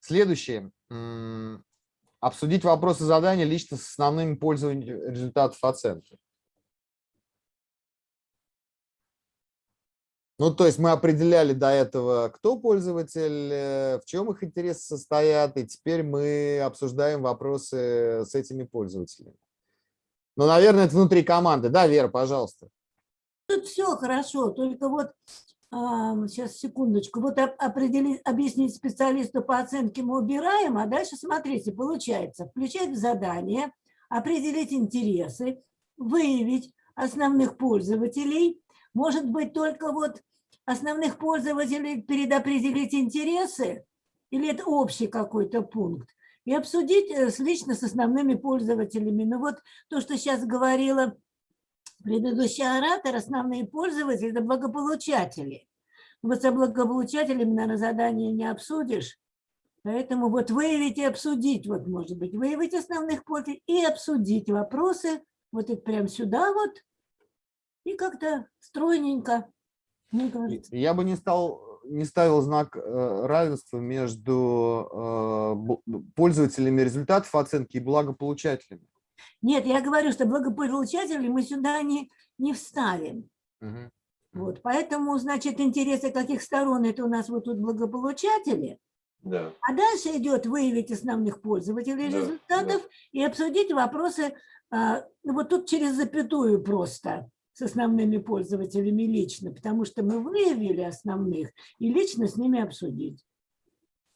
Следующее. Обсудить вопросы задания лично с основными пользователями результатов оценки. Ну, то есть мы определяли до этого, кто пользователь, э, в чем их интересы состоят, и теперь мы обсуждаем вопросы с этими пользователями. Ну, наверное, это внутри команды. Да, Вера, пожалуйста. Тут все хорошо, только вот сейчас секундочку. Вот определить, объяснить специалисту по оценке мы убираем, а дальше смотрите, получается, включать в задание, определить интересы, выявить основных пользователей, может быть только вот основных пользователей предопределить интересы, или это общий какой-то пункт, и обсудить э, лично с основными пользователями. Ну вот то, что сейчас говорила предыдущий оратор, основные пользователи – это благополучатели. Вот со благополучателями, наверное, задание не обсудишь, Поэтому вот выявить и обсудить, вот может быть, выявить основных пользователей и обсудить вопросы, вот это прям сюда вот, и как-то стройненько. Я бы не стал не ставил знак э, равенства между э, пользователями результатов оценки и благополучателями. Нет, я говорю, что благополучатели мы сюда не, не вставим. Угу. Вот, поэтому, значит, интересы каких сторон это у нас вот тут благополучатели. Да. А дальше идет выявить основных пользователей да, результатов да. и обсудить вопросы А, ну вот тут через запятую просто с основными пользователями лично, потому что мы выявили основных и лично с ними обсудить.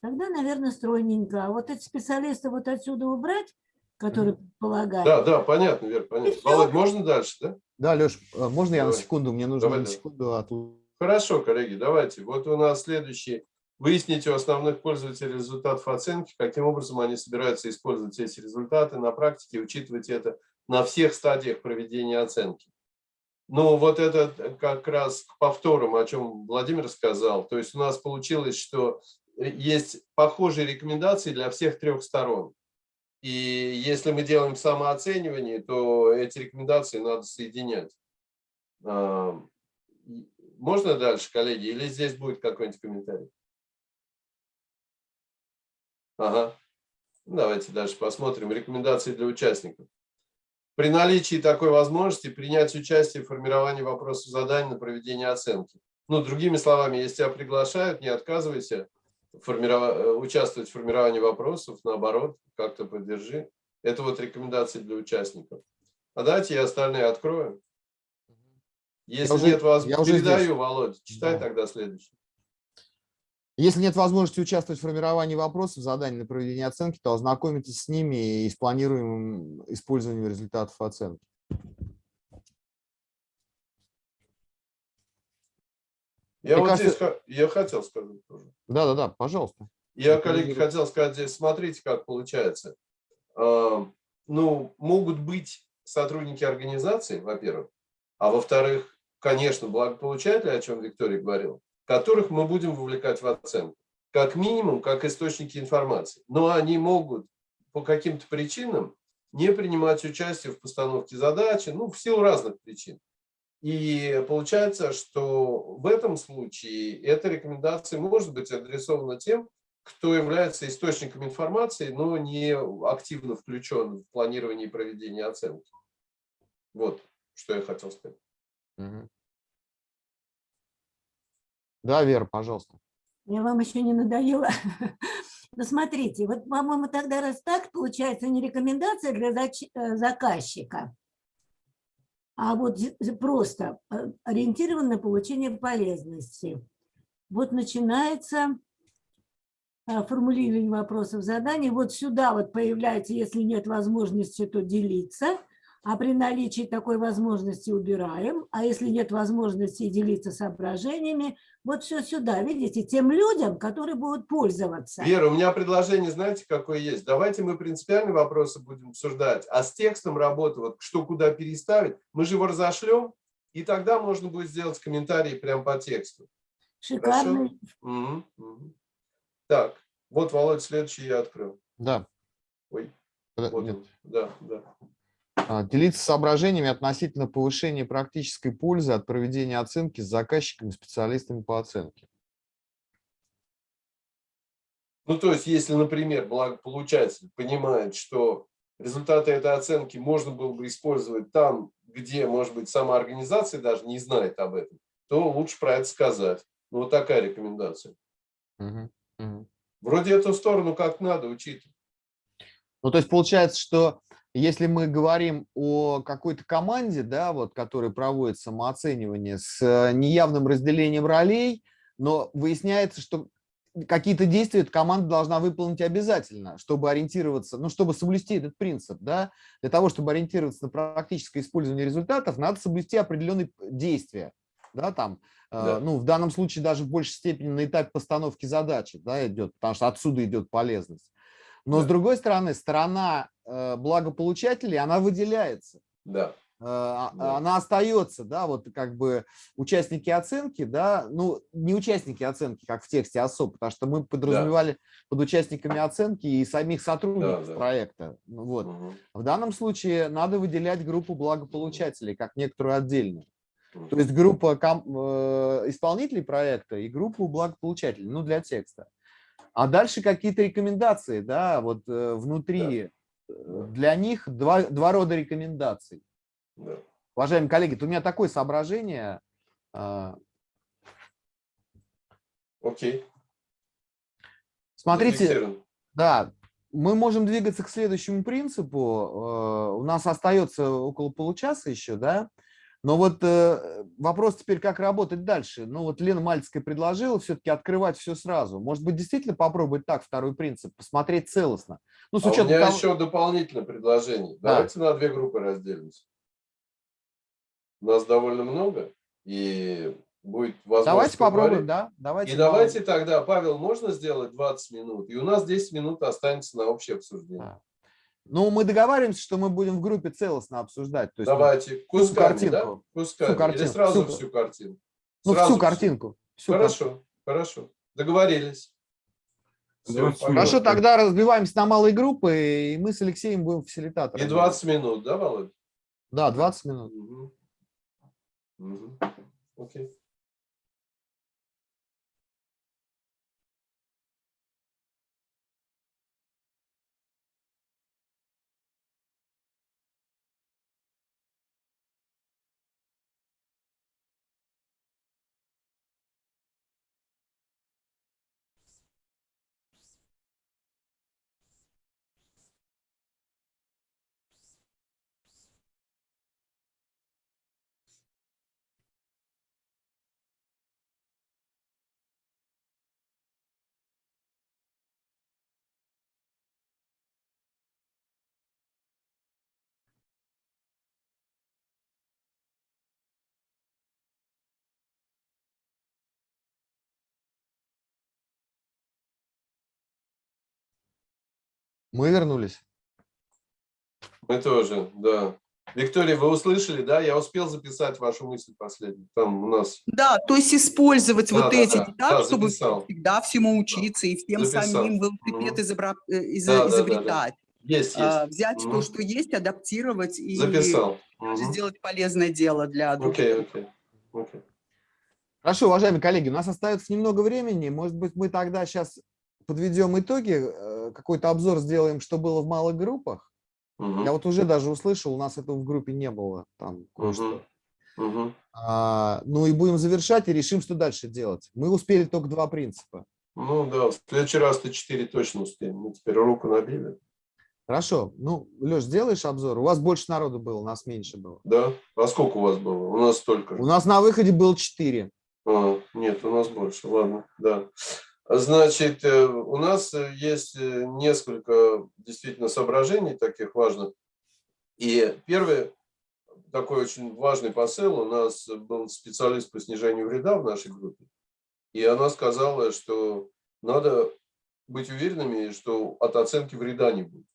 Тогда, наверное, стройненько. А вот эти специалисты вот отсюда убрать, которые предполагают. Да, да, понятно, Вер, понятно. Володь, можно дальше, да? Да, Леш, можно я Давай. на секунду? Мне нужно Давай, на секунду от- Хорошо, коллеги, давайте. Вот у нас следующий. Выясните у основных пользователей результатов оценки, каким образом они собираются использовать эти результаты на практике, учитывать это на всех стадиях проведения оценки. Ну, вот это как раз к повторам, о чем Владимир сказал. То есть у нас получилось, что есть похожие рекомендации для всех трех сторон. И если мы делаем самооценивание, то эти рекомендации надо соединять. А, Можно дальше, коллеги, или здесь будет какой-нибудь комментарий? Ага. Давайте дальше посмотрим. Рекомендации для участников. При наличии такой возможности принять участие в формировании вопросов заданий на проведение оценки. Ну, другими словами, если тебя приглашают, не отказывайся э, участвовать в формировании вопросов, наоборот, как-то поддержи. Это вот рекомендации для участников. А давайте я остальные открою. Если уже- нет вас, я уже передаю, здесь. Володь, читай Да. тогда следующий. Если нет возможности участвовать в формировании вопросов, заданий на проведение оценки, то ознакомитесь с ними и с планируемым использованием результатов оценки. Я Мне вот кажется- здесь я хотел сказать тоже. Да-да-да, пожалуйста. Я, коллеги, хотел сказать здесь, смотрите, как получается. А, Ну, могут быть сотрудники организации, во-первых, а во-вторых, конечно, благополучатели, о чем Виктория говорила, которых мы будем вовлекать в оценку. Как минимум, как источники информации. Но они могут по каким-то причинам не принимать участие в постановке задачи, ну, в силу разных причин. И получается, что в этом случае эта рекомендация может быть адресована тем, кто является источником информации, но не активно включен в планирование и проведение оценки. Вот, что я хотел сказать. Мгм. Да, Вера, пожалуйста. Я вам еще не надоела. Ну, смотрите, вот, по-моему, тогда раз так, получается не рекомендация для э, заказчика, а вот просто э, ориентирован на получение полезности. Вот начинается э, формулирование вопросов заданий. Вот сюда вот появляется, если нет возможности, то делиться. А при наличии такой возможности убираем. А если нет возможности делиться соображениями, вот все сюда, видите, тем людям, которые будут пользоваться. Вера, у меня предложение, знаете, какое есть? Давайте мы принципиальные вопросы будем обсуждать, а с текстом работы, вот что куда переставить, мы же его разошлем, и тогда можно будет сделать комментарии прямо по тексту. Шикарный. Мгм, мгм. Так, вот, Володь, следующий я открыл. Да. Ой, вот нет. он. Да, да. А, Делиться соображениями относительно повышения практической пользы от проведения оценки с заказчиками, специалистами по оценке. Ну, то есть, если, например, благополучатель понимает, что результаты этой оценки можно было бы использовать там, где, может быть, сама организация даже не знает об этом, то лучше про это сказать. Ну, вот такая рекомендация. Мгм, мгм. Вроде эту сторону как надо учитывать. Ну, то есть получается, что если мы говорим о какой-то команде, да, вот, которая проводит самооценивание с э, неявным разделением ролей, но выясняется, что какие-то действия эта команда должна выполнить обязательно, чтобы ориентироваться, ну, чтобы соблюсти этот принцип, да, для того, чтобы ориентироваться на практическое использование результатов, надо соблюсти определенные действия, да, там, э, Да. ну, в данном случае даже в большей степени на этапе постановки задачи, да, идет, потому что отсюда идет полезность. Но с Да. другой стороны, сторона э, благополучателей, она выделяется, Да. э, а- Да. она остается, да, вот как бы участники оценки, да, ну, не участники оценки, как в тексте особо, потому что мы подразумевали под участниками оценки и самих сотрудников да. проекта. Ну, вот. Мгм. В данном случае надо выделять группу благополучателей как некоторую отдельную. То есть группа э, исполнителей проекта и группу благополучателей, ну, для текста. А дальше какие-то рекомендации, да, вот э, внутри. э, Для них два, два рода рекомендаций. Да. Уважаемые коллеги, у меня такое соображение. а, Окей. Смотрите, да, мы можем двигаться к следующему принципу. Э, У нас остается около получаса еще, да? Но вот э, вопрос теперь, как работать дальше. Ну вот Лена Мальцкая предложила все-таки открывать все сразу. Может быть, действительно попробовать так второй принцип, посмотреть целостно. Ну, с А у учетом меня того- еще дополнительное предложение. Да. Давайте на две группы разделимся. Нас довольно много, и будет возможность Давайте попробуем, поговорить. да? Давайте. И по- давайте тогда, Павел, можно сделать 20 минут, и у нас 10 минут останется на общее обсуждение. Да. Ну, мы договариваемся, что мы будем в группе целостно обсуждать. То есть, Давайте, кусками, картинку. да? Кусками. Или картинку, сразу всю- всю картину. ну, Сразу всю всю. картинку. всю картинку. Хорошо, хорошо. Договорились. Погнали. Хорошо, тогда разбиваемся на малые группы, и мы с Алексеем будем фасилитаторами. И 20 минут, да, Володь? Да, 20 минут. Мгм. Мгм. Окей. Мы вернулись. Мы тоже, да. Виктория, вы услышали, да? Я успел записать вашу мысль последнюю. Там у нас Да, то есть использовать Да, вот да, эти да, не так, да, чтобы записал. всегда всему учиться и всем Записал. самим велосипед изобра- э, из- Да, да, да, да. изобретать. есть, А, есть. Взять то, Мгм. что есть, адаптировать и Записал. Мгм. сделать полезное дело для других. Окей, окей. окей. Хорошо, уважаемые коллеги, у нас остается немного времени. Может быть, мы тогда сейчас подведем итоги, э, какой-то обзор сделаем, что было в малых группах. Мгм. Я вот уже даже услышал, у нас этого в группе не было. Там кое-что. Мгм. А, ну и будем завершать и решим, что дальше делать. Мы успели только два принципа. Ну да, в следующий раз ты 4 точно успеем. Мы теперь руку набили. Хорошо. Ну, Леш, сделаешь обзор? У вас больше народу было, у нас меньше было. Да? А сколько у вас было? У нас столько. У нас на выходе было четыре. А, нет, у нас больше. Ладно, да. Значит, э, у нас э, есть э, несколько действительно соображений таких важных. И первый такой очень важный посыл. У нас был специалист по снижению вреда в нашей группе. И она сказала, что надо быть уверенными, что от оценки вреда не будет.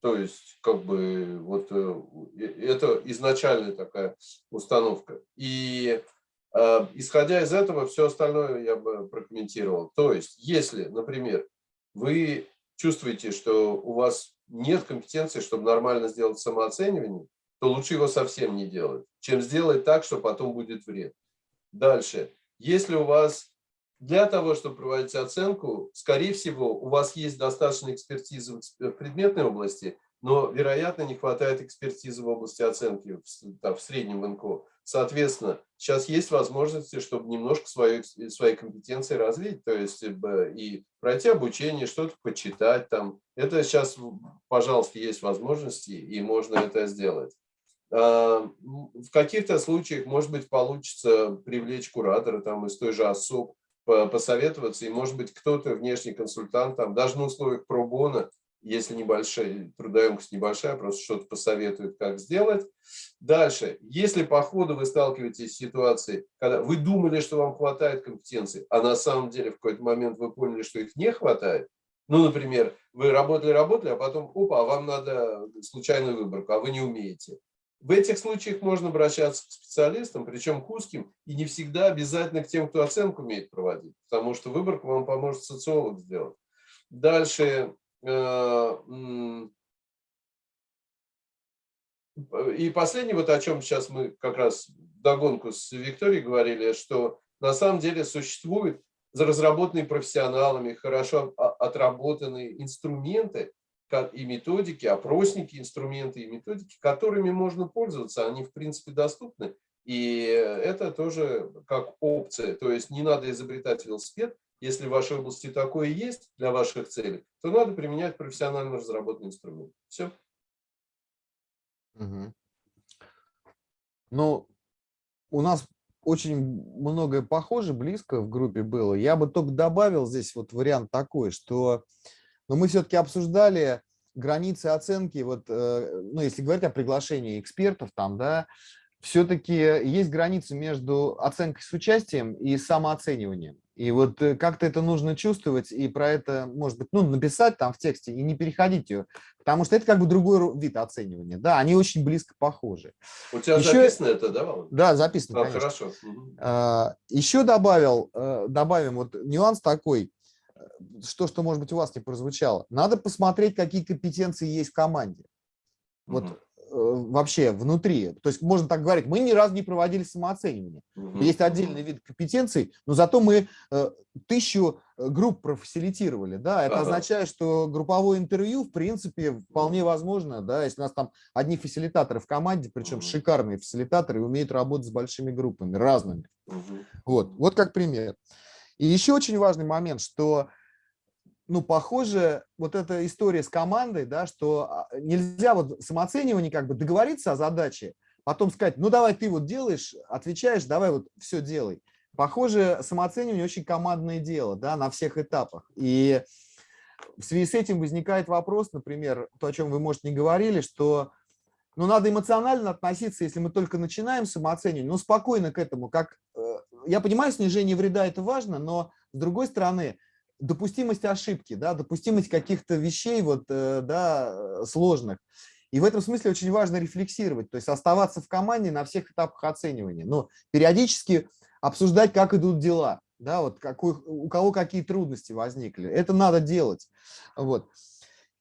То есть, как бы, вот это изначальная такая установка. И исходя из этого, все остальное я бы прокомментировал. То есть, если, например, вы чувствуете, что у вас нет компетенции, чтобы нормально сделать самооценивание, то лучше его совсем не делать, чем сделать так, что потом будет вред. Дальше. Если у вас для того, чтобы проводить оценку, скорее всего, у вас есть достаточно экспертизы в предметной области, но, вероятно, не хватает экспертизы в области оценки в, в среднем НКО. Соответственно, сейчас есть возможности, чтобы немножко свою, свои компетенции развить, то есть и пройти обучение, что-то почитать там. Это сейчас, пожалуйста, есть возможности, и можно это сделать. В каких-то случаях, может быть, получится привлечь куратора там, из той же ОСОП, посоветоваться, и, может быть, кто-то, внешний консультант, там, даже на условиях пробона, если небольшая, трудоемкость небольшая, просто что-то посоветует, как сделать. Дальше, если по ходу вы сталкиваетесь с ситуацией, когда вы думали, что вам хватает компетенций, а на самом деле в какой-то момент вы поняли, что их не хватает, ну, например, вы работали-работали, а потом, опа, а вам надо случайную выборку, а вы не умеете. В этих случаях можно обращаться к специалистам, причем к узким, и не всегда обязательно к тем, кто оценку умеет проводить, потому что выборку вам поможет социолог сделать. Дальше. И последнее, вот о чем сейчас мы как раз догонку с Викторией говорили, что на самом деле существуют разработанные профессионалами, хорошо отработанные инструменты, и методики, опросники, инструменты и методики, которыми можно пользоваться, они в принципе доступны. И это тоже как опция, то есть не надо изобретать велосипед, если в вашей области такое есть для ваших целей, то надо применять профессионально разработанный инструмент. Все. Мгм. Ну, у нас очень многое похоже, близко в группе было. Я бы только добавил здесь вот вариант такой, что ну, мы все-таки обсуждали границы оценки, вот, э, ну, если говорить о приглашении экспертов там, да, все-таки есть границы между оценкой с участием и самооцениванием. И вот э, как-то это нужно чувствовать и про это, может быть, ну, написать там в тексте и не переходить ее, потому что это как бы другой ру- вид оценивания. Да, они очень близко похожи. У тебя Еще- записано это, да, Володя? Да, записано, А, конечно. хорошо. А, Еще добавил, э, добавим вот нюанс такой, э, что, что, может быть, у вас не прозвучало. Надо посмотреть, какие компетенции есть в команде. Вот. Э, вообще внутри. То есть можно так говорить, мы ни разу не проводили самооценивание. Мгм. Есть отдельный вид компетенций, но зато мы э, тысячу э, групп профасилитировали. Да? Это Ага. означает, что групповое интервью, в принципе, вполне возможно, да, если у нас там одни фасилитаторы в команде, причем Мгм. шикарные фасилитаторы, умеют работать с большими группами, разными. Мгм. Вот, вот как пример. И еще очень важный момент, что, ну, похоже, вот эта история с командой, да, что а, нельзя вот самооценивание как бы договориться о задаче, потом сказать, ну, давай ты вот делаешь, отвечаешь, давай вот все делай. Похоже, самооценивание очень командное дело, да, на всех этапах. И в связи с этим возникает вопрос, например, то, о чем вы, может, не говорили, что ну, надо эмоционально относиться, если мы только начинаем самооценивание, ну, спокойно к этому. Как, э, я понимаю, снижение вреда – это важно, но, с другой стороны, допустимость ошибки, да, допустимость каких-то вещей вот, э, да, э, сложных. И в этом смысле очень важно рефлексировать, то есть оставаться в команде на всех этапах оценивания, но периодически обсуждать, как идут дела, да, вот какой, у кого какие трудности возникли. Это надо делать. Вот.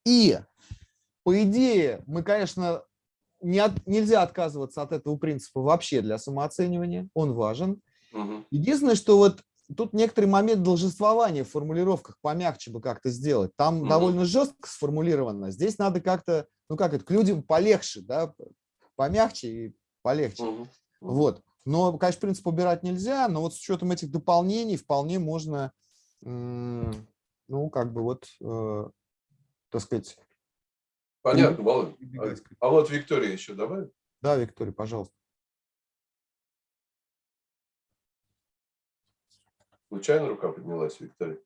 И, по идее, мы, конечно, не от- нельзя отказываться от этого принципа вообще для самооценивания, он важен. Единственное, что вот тут некоторый момент должествования в формулировках помягче бы как-то сделать. Там Мгм. довольно жестко сформулировано. Здесь надо как-то, ну как это, к людям полегче, да, помягче и полегче. Мгм. Вот. Но, конечно, принцип убирать нельзя, но вот с учетом этих дополнений вполне можно, ну, как бы вот, э, так сказать, Понятно, прибегать к- А вот Виктория еще добавит? Да, Виктория, пожалуйста. Случайно рука поднялась, Виктория?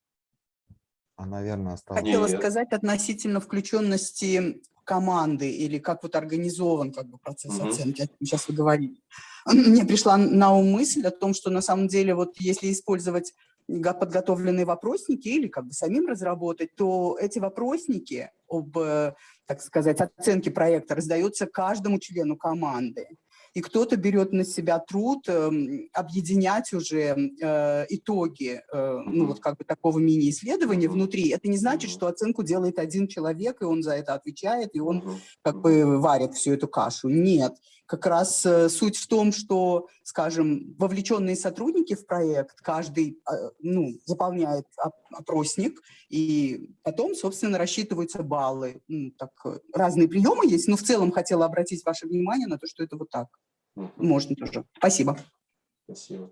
А, наверное, осталось. Хотела Нет. сказать относительно включенности команды или как вот организован как бы процесс Мгм. оценки, о чем сейчас вы говорили. Мне пришла на ум мысль о том, что на самом деле вот если использовать подготовленные вопросники или как бы самим разработать, то эти вопросники об, э, так сказать, оценке проекта раздаются каждому члену команды. И кто-то берет на себя труд эм, объединять уже э, итоги э, ну, вот как бы такого мини-исследования внутри. Это не значит, что оценку делает один человек, и он за это отвечает, и он как бы варит всю эту кашу. Нет. Как раз э, суть в том, что, скажем, вовлеченные сотрудники в проект, каждый ну, заполняет оп- опросник, и потом, собственно, рассчитываются баллы. Ну, так, разные приемы есть, но в целом хотела обратить ваше внимание на то, что это вот так. Мгм. Можно тоже. Спасибо. Спасибо.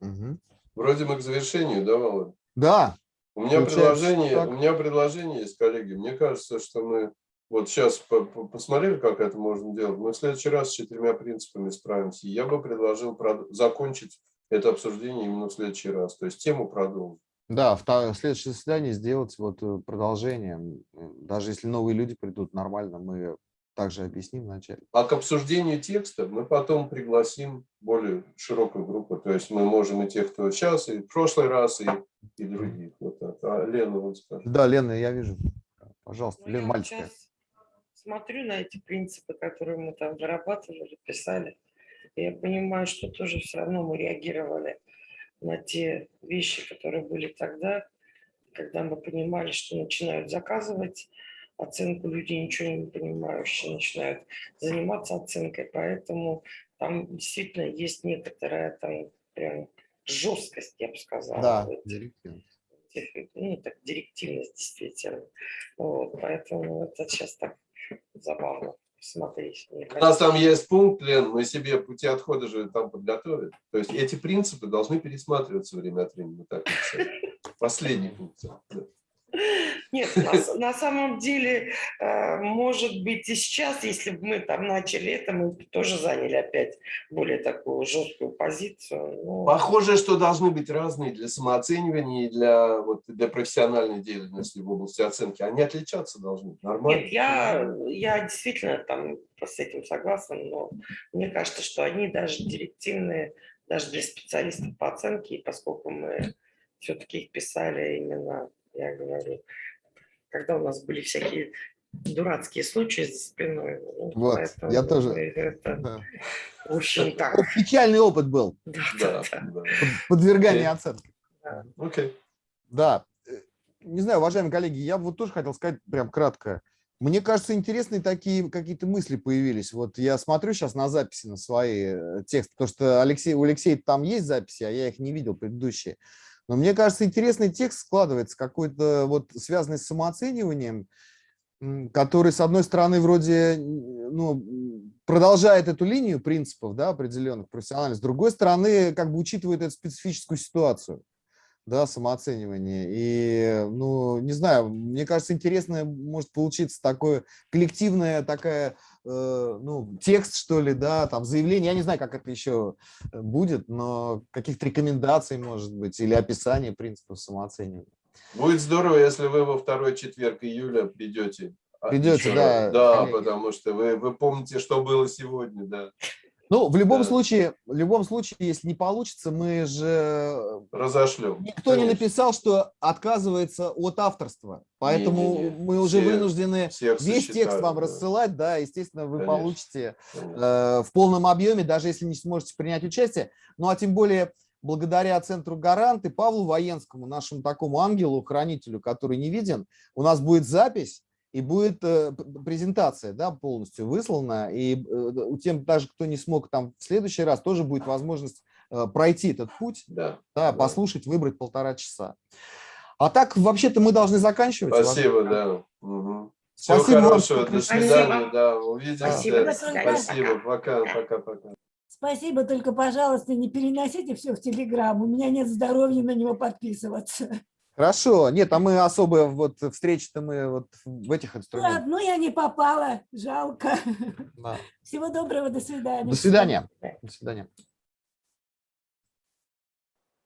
Мгм. Вроде мы к завершению, да, Володя? Да, У меня предложение, так. у меня предложение есть, коллеги. Мне кажется, что мы вот сейчас по- по- посмотрели, как это можно делать. Мы в следующий раз с четырьмя принципами справимся. Я бы предложил прод- закончить это обсуждение именно в следующий раз. То есть тему продолжить. да, в следующее заседание сделать вот э, продолжение. Даже если новые люди придут, нормально, мы также объясним вначале. А к обсуждению текста мы потом пригласим более широкую группу. То есть мы можем и тех, кто сейчас, и в прошлый раз, и, и других. Вот так. А Лена вот скажет. Да, Лена, я вижу. Пожалуйста, Ну, Лена, мальчика. смотрю на эти принципы, которые мы там вырабатывали, писали. И я понимаю, что тоже все равно мы реагировали на те вещи, которые были тогда, когда мы понимали, что начинают заказывать оценку люди ничего не понимающие начинают заниматься оценкой, поэтому там действительно есть некоторая там прям жесткость, я бы сказала. Да, в этих директивно. этих, ну, так, директивность действительно. Вот, поэтому это сейчас так забавно посмотреть. мне У нас там есть пункт, Лен, мы себе пути отхода же там подготовили. То есть эти принципы должны пересматриваться время от времени. Так. Последний пункт. да. Нет, на, на самом деле, э, может быть, и сейчас, если бы мы там начали это, мы бы тоже заняли опять более такую жесткую позицию. Ну, Похоже, что должны быть разные для самооценивания и для, вот, для профессиональной деятельности в области оценки. Они отличаться должны. Нормально. Нет, я, я действительно там с этим согласна, но мне кажется, что они даже директивные, даже для специалистов по оценке, и поскольку мы все-таки их писали именно, я говорю, когда у нас были всякие дурацкие случаи за спиной. ну, Вот, поэтому я тоже- Это, Да. в общем, так. Печальный опыт был, Да, Да, да, да. да. подвергание Окей. оценки. Окей. Да. Э, Не знаю, уважаемые коллеги, я вот тоже хотел сказать прям кратко. Мне кажется, интересные такие какие-то мысли появились. Вот я смотрю сейчас на записи, на свои э, тексты, потому что Алексей, у Алексея там есть записи, а я их не видел предыдущие. Но мне кажется, интересный текст складывается, какой-то вот связанный с самооцениванием, который, с одной стороны, вроде ну, продолжает эту линию принципов да, определенных профессиональных, с другой стороны, как бы учитывает эту специфическую ситуацию да, самооценивание. И, ну, не знаю, мне кажется, интересно может получиться такое коллективная такая, ну, текст, что ли, да, там, заявление, я не знаю, как это еще э, будет, но каких-то рекомендаций, может быть, или описание принципов самооценивания. Будет здорово, если вы во второй четверг июля придете. Придете, да. Да, коллеги. потому что вы, вы помните, что было сегодня, да. Ну, в любом Да. случае, в любом случае, если не получится, мы же Разошлем. Никто не Конечно. написал, что отказывается от авторства, поэтому Не-не-не, мы уже все- вынуждены весь текст вам да. рассылать, да, естественно, вы Конечно. получите Конечно. э, в полном объеме, даже если не сможете принять участие. Ну, а тем более благодаря Центру Гарант и Павлу Военскому, нашему такому ангелу, хранителю, который не виден, у нас будет запись и будет э, презентация, да, полностью выслана, и э, у тем, даже кто не смог там в следующий раз, тоже будет возможность э, пройти этот путь, Да. да, Да. послушать, выбрать полтора часа. А так, вообще-то, мы должны заканчивать. Спасибо, да. Мгм. Всего Спасибо вам, хорошего, что до свидания, Спасибо. да, увидимся. Спасибо, свидания. Спасибо, пока, пока, пока. Спасибо, только, пожалуйста, не переносите все в Телеграм. У меня нет здоровья на него подписываться. Хорошо. Нет, а мы особо вот встречи-то мы вот в этих Ну, инструментах. одну я не попала, жалко. Да. Всего доброго, до свидания. До свидания. До свидания.